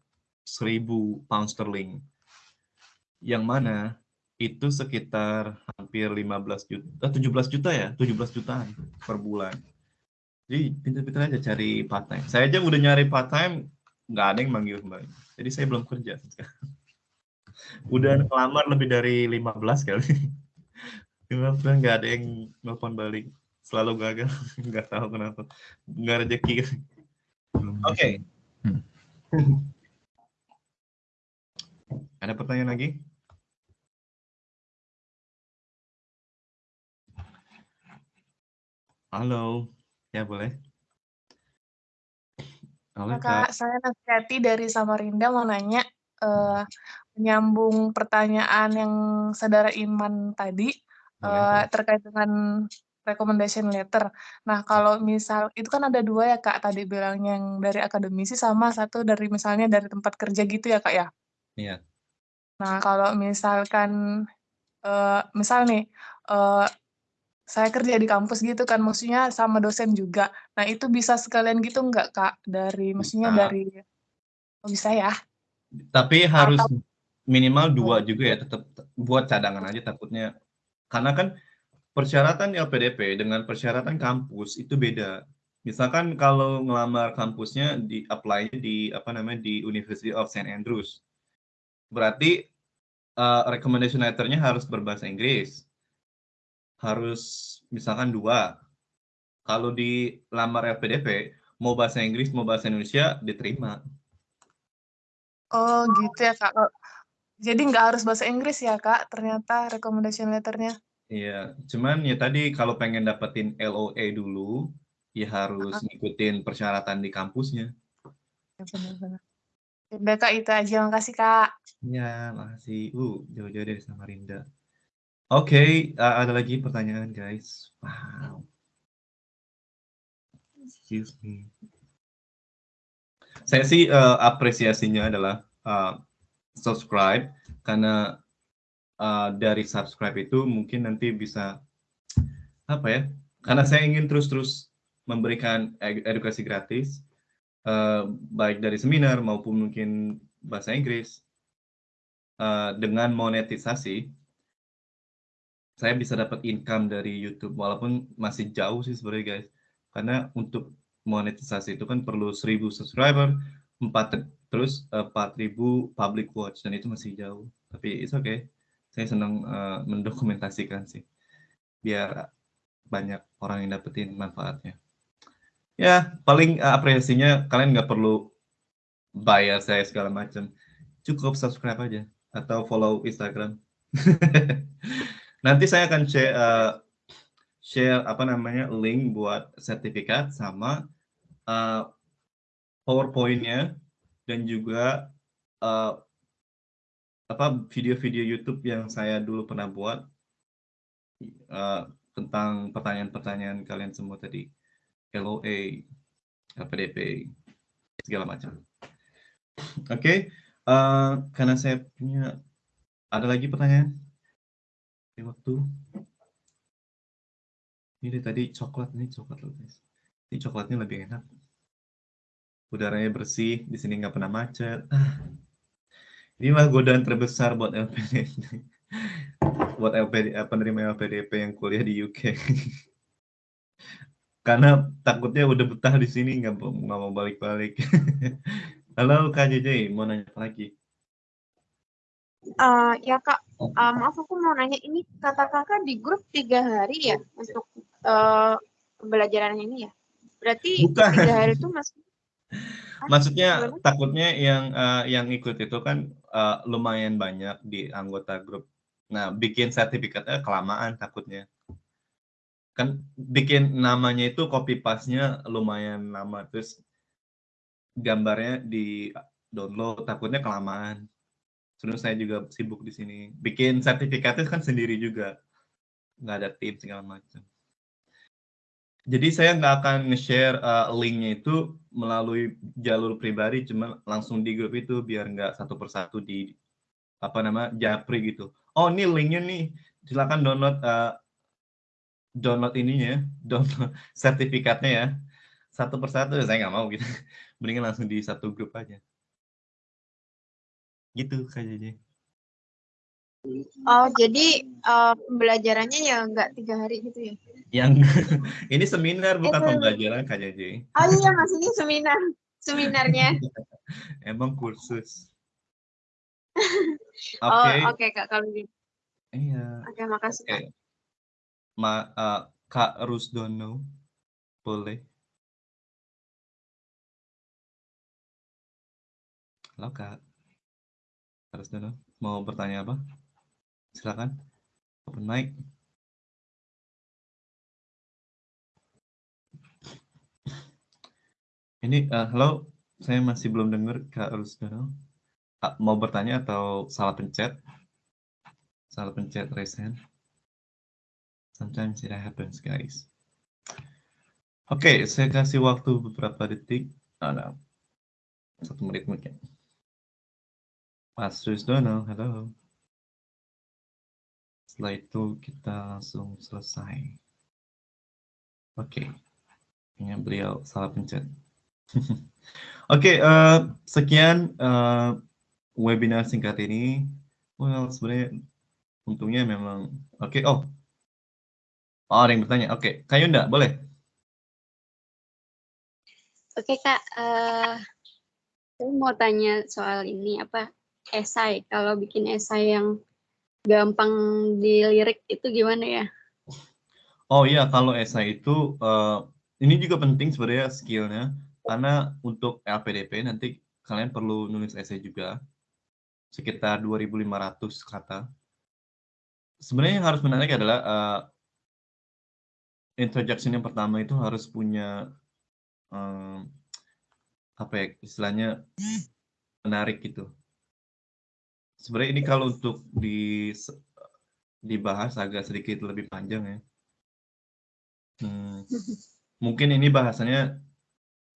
1000 pound sterling. Yang mana itu sekitar hampir 15 juta, eh, 17 juta ya, 17 jutaan per bulan. Jadi pintar-pintar aja cari part time. Saya aja udah nyari part time, nggak ada yang manggil kembali. Jadi saya belum kerja. Udah ngelamar lebih dari 15 kali. 15 nggak ada yang nelfon balik. Selalu gagal. Nggak tahu kenapa. Nggak rezeki. Oke. Hmm. Ada pertanyaan lagi? Halo. Ya boleh. Halo Kak, Kak. saya Nastiati dari Samarinda mau nanya, eh, menyambung pertanyaan yang saudara Iman tadi, Boleh, boleh. terkait dengan recommendation letter. Nah, kalau misal itu kan ada dua ya Kak, tadi bilang yang dari akademisi sama satu dari misalnya dari tempat kerja gitu ya Kak ya? Iya. Nah, kalau misalkan, eh, misal nih, eh, saya kerja di kampus gitu kan, maksudnya sama dosen juga. Nah, itu bisa sekalian gitu nggak Kak? Dari maksudnya Bisa. dari oh bisa ya? Tapi harus Atau minimal dua juga ya, tetap buat cadangan aja takutnya. Karena kan persyaratan LPDP dengan persyaratan kampus itu beda. Misalkan kalau ngelamar kampusnya di apply di apa namanya di University of St Andrews, berarti eh, recommendation letter-nya harus berbahasa Inggris. Harus misalkan dua. Kalau di lamar LPDP, mau bahasa Inggris mau bahasa Indonesia diterima. Oh gitu ya Kak. Jadi nggak harus bahasa Inggris ya Kak, ternyata recommendation letter-nya? Iya, cuman ya tadi kalau pengen dapetin LOA dulu, ya harus Heeh. ngikutin persyaratan di kampusnya. Ya benar-benar. Ya udah Kak, itu aja. Makasih Kak. Ya, makasih. Uh, jauh-jauh dari Samarinda. Oke, uh, ada lagi pertanyaan guys. Wow. Excuse me. Saya sih uh, apresiasinya adalah uh, subscribe karena uh, dari subscribe itu mungkin nanti bisa apa ya? Karena saya ingin terus-terus memberikan ed- edukasi gratis uh, baik dari seminar maupun mungkin bahasa Inggris uh, dengan monetisasi saya bisa dapat income dari YouTube walaupun masih jauh sih sebenarnya guys karena untuk monetisasi itu kan perlu 1000 subscriber 4 terus eh, 4000 public watch dan itu masih jauh. Tapi it's okay. Saya senang eh, mendokumentasikan sih. Biar banyak orang yang dapetin manfaatnya. Ya paling eh, apresiasinya kalian nggak perlu bayar saya segala macam. Cukup subscribe aja atau follow Instagram. Nanti saya akan share eh, share apa namanya link buat sertifikat sama uh, PowerPoint-nya dan juga uh, apa video-video YouTube yang saya dulu pernah buat uh, tentang pertanyaan-pertanyaan kalian semua tadi LOA, LPDP, segala macam. Oke, uh, karena saya punya ada lagi pertanyaan di waktu ini tadi coklat nih coklat loh guys. Ini coklatnya lebih enak. Udaranya bersih, di sini nggak pernah macet. Ah. Inilah godaan terbesar buat LPDP. buat LPD, eh, penerima LPDP yang kuliah di UK. Karena takutnya udah betah di sini nggak mau nggak mau balik-balik. Halo Kak JJ, mau nanya apa lagi? Eh, ya kak, Eh, maaf aku mau nanya ini kata kakak di grup tiga hari ya untuk eh, pembelajaran ini ya. Berarti Bukan. tiga hari itu mas Maksudnya gimana? takutnya yang eh, yang ikut itu kan eh, lumayan banyak di anggota grup. Nah, bikin sertifikatnya kelamaan takutnya. Kan bikin namanya itu copy paste-nya lumayan lama terus gambarnya di download takutnya kelamaan. Sebenarnya saya juga sibuk di sini. Bikin sertifikatnya kan sendiri juga. Nggak ada tim segala macam. Jadi saya nggak akan nge-share uh, linknya itu melalui jalur pribadi, cuma langsung di grup itu biar nggak satu persatu di apa nama japri gitu. Oh ini linknya nih, silakan download uh, download ininya, download sertifikatnya ya. Satu persatu saya nggak mau gitu. Mendingan langsung di satu grup aja. Gitu kayaknya. Oh jadi eh, pembelajarannya ya nggak tiga hari gitu ya? Yang ini seminar bukan Eh, pembelajaran Kak JJ. Oh iya mas ini seminar seminarnya. Emang kursus. Oh, Oke. oke Kak kalau gitu. Iya. Oke, makasih Oke. Kak. Ma, eh, Kak Rusdono, boleh? Halo. Kak Rusdono, mau bertanya apa? Silakan. Open mic. Ini, eh, halo, saya masih belum dengar Kak Rusdono. Ah, mau bertanya atau salah pencet? Salah pencet raise hand. Sometimes it happens, guys. Oke, saya kasih waktu beberapa detik. Oh, no. Satu menit mungkin. Mas Rusdono, halo. Setelah itu kita langsung selesai. Oke. Kayaknya beliau salah pencet. Oke, eh, sekian eh, webinar singkat ini. Well, sebenarnya untungnya memang oke. Oh, oh ada yang bertanya. Oke, Kak Yunda, boleh? Oke Kak, eh saya mau tanya soal ini apa esai. Kalau bikin esai yang gampang dilirik itu gimana ya? Oh iya, kalau esai itu eh, ini juga penting sebenarnya skillnya karena untuk LPDP nanti kalian perlu nulis esai juga sekitar 2.500 kata. Sebenarnya yang harus menarik adalah eh, introduction yang pertama itu harus punya eh, apa ya istilahnya menarik gitu. Sebenarnya ini kalau untuk di dibahas agak sedikit lebih panjang ya. Hmm, mungkin ini bahasanya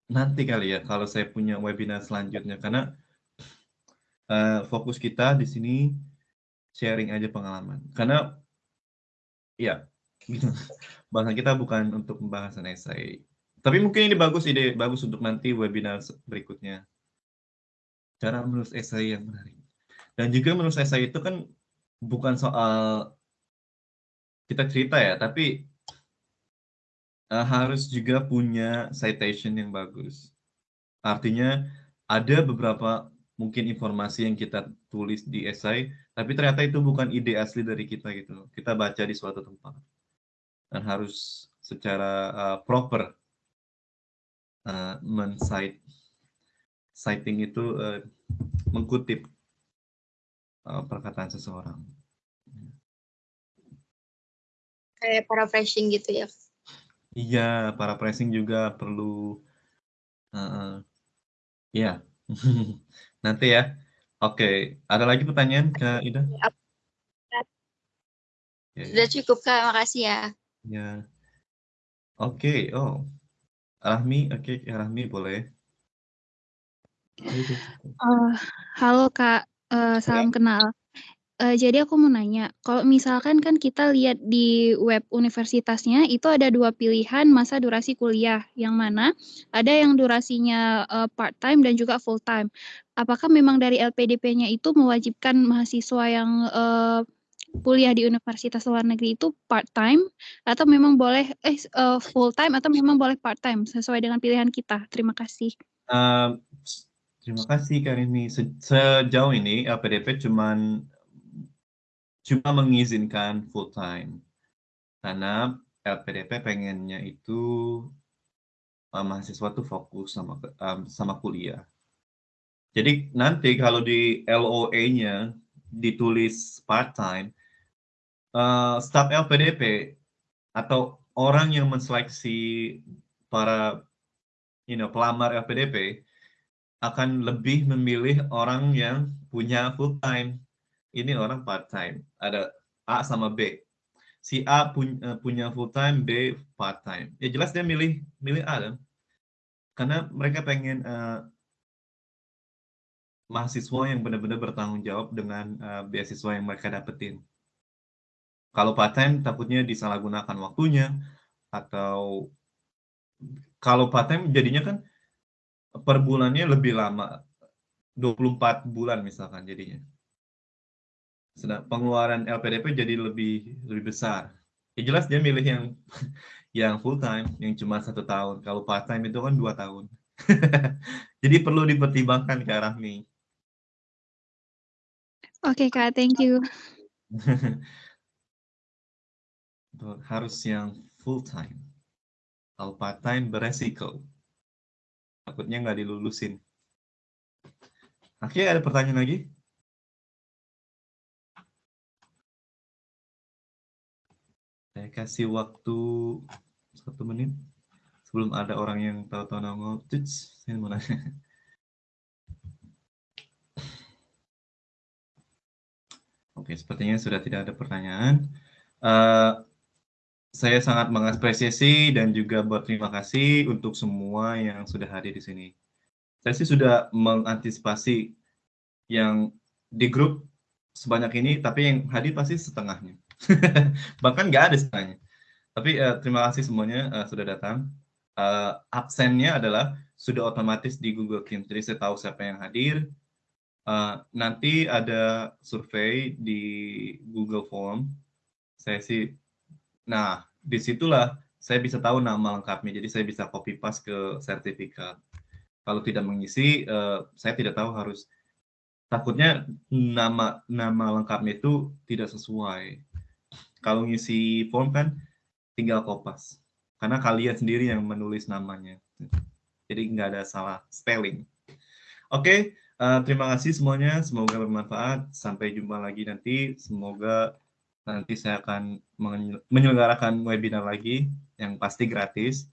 nanti kali ya kalau saya punya webinar selanjutnya karena uh, fokus kita di sini sharing aja pengalaman karena ya gitu. bahasan kita bukan untuk pembahasan esai tapi mungkin ini bagus ide bagus untuk nanti webinar berikutnya cara menulis esai yang menarik dan juga menulis esai itu kan bukan soal kita cerita ya tapi uh, harus juga punya citation yang bagus. Artinya ada beberapa mungkin informasi yang kita tulis di esai, tapi ternyata itu bukan ide asli dari kita gitu. Kita baca di suatu tempat dan harus secara uh, proper uh, men-cite citing itu uh, mengkutip perkataan seseorang. Kayak paraphrasing gitu ya? Iya, para pressing juga perlu. Uh, ya, nanti ya. Oke, ada lagi pertanyaan Kak Ida? Ya, Ya, Sudah ya. cukup Kak, makasih ya. ya. Oke, oh. Rahmi, oke, ya, Rahmi boleh. Uh, halo Kak, uh, salam kenal. Uh, jadi aku mau nanya, kalau misalkan kan kita lihat di web universitasnya itu ada dua pilihan masa durasi kuliah, yang mana ada yang durasinya uh, part time dan juga full time. Apakah memang dari LPDP-nya itu mewajibkan mahasiswa yang uh, kuliah di universitas luar negeri itu part time atau memang boleh eh uh, full time atau memang boleh part time sesuai dengan pilihan kita? Terima kasih. Uh, terima kasih Karimi. Se sejauh ini LPDP cuman cuma mengizinkan full time karena LPDP pengennya itu uh, mahasiswa tuh fokus sama um, sama kuliah. Jadi nanti kalau di LOA-nya ditulis part time, uh, staf LPDP atau orang yang menseleksi para you know pelamar LPDP akan lebih memilih orang yang punya full time ini orang part time. Ada A sama B. Si A punya, eh, punya full time, B part time. Ya jelas dia milih milih A kan? Karena mereka pengen uh, mahasiswa yang benar-benar bertanggung jawab dengan uh, beasiswa yang mereka dapetin. Kalau part time takutnya disalahgunakan waktunya atau kalau part time jadinya kan per bulannya lebih lama 24 bulan misalkan jadinya sedang pengeluaran LPDP jadi lebih lebih besar. Ya jelas dia milih yang yang full time, yang cuma satu tahun. Kalau part time itu kan dua tahun. jadi perlu dipertimbangkan ke Rahmi. Oke Kak, thank you. Harus yang full time. Kalau part time beresiko. Takutnya nggak dilulusin. Oke, ada pertanyaan lagi? Saya kasih waktu satu menit sebelum ada orang yang tahu-tahu nongol. Tuts, saya mau nanya. Oke, sepertinya sudah tidak ada pertanyaan. Uh, saya sangat mengapresiasi dan juga berterima kasih untuk semua yang sudah hadir di sini. Saya sih sudah mengantisipasi yang di grup sebanyak ini, tapi yang hadir pasti setengahnya. Bahkan nggak ada setengahnya. Tapi uh, terima kasih semuanya uh, sudah datang. Uh, absennya adalah sudah otomatis di Google Teams, jadi saya tahu siapa yang hadir, Uh, nanti ada survei di Google Form. Saya sih, nah di situlah saya bisa tahu nama lengkapnya. Jadi saya bisa copy paste ke sertifikat. Kalau tidak mengisi, uh, saya tidak tahu harus. Takutnya nama nama lengkapnya itu tidak sesuai. Kalau ngisi form kan tinggal kopas. Karena kalian sendiri yang menulis namanya. Jadi nggak ada salah spelling. Oke, okay. Uh, terima kasih semuanya, semoga bermanfaat. Sampai jumpa lagi nanti. Semoga nanti saya akan menyelenggarakan webinar lagi yang pasti gratis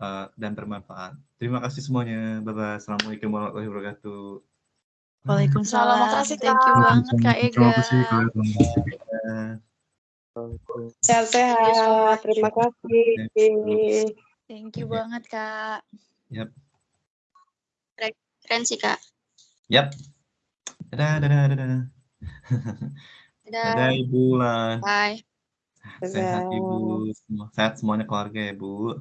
uh, dan bermanfaat. Terima kasih semuanya. Bye-bye. Assalamualaikum warahmatullahi wabarakatuh. Waalaikumsalam. Terima kasih, Thank you banget, Kak Ega. Terima kasih, Sehat-sehat. Terima kasih. Thank you banget, Kak. Yap. Keren sih, Kak. Yap. Dadah, dadah, dadah. Dadah. Dadah, Ibu Lan. Bye. Sehat Ibu, semua sehat semuanya keluarga ya Bu.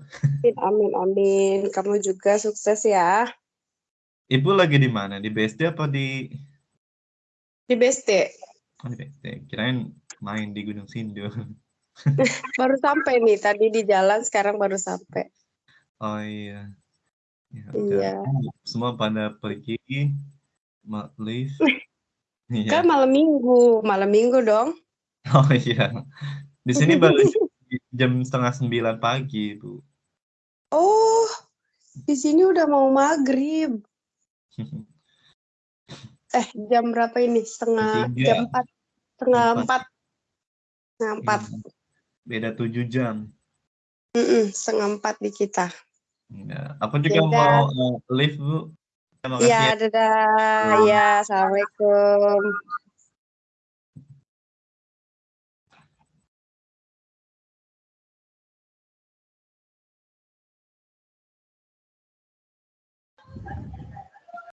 Amin, amin. Kamu juga sukses ya. Ibu lagi di mana? Di BSD apa di? Di BSD. Oh, di BSD. Kirain main di Gunung Sindur. baru sampai nih, tadi di jalan, sekarang baru sampai. Oh iya. Ya, iya. Semua pada pergi live. iya. Kan malam minggu, malam minggu dong. Oh iya. Di sini baru jam setengah sembilan pagi, Bu. Oh, di sini udah mau maghrib. eh, jam berapa ini? Setengah Tiga. jam empat. Setengah empat. Setengah empat. Iya. Beda tujuh jam. Mm -mm, setengah empat di kita. Ya. Apa juga Beda. mau uh, live, Bu? Iya, dadah. Ya, Assalamualaikum.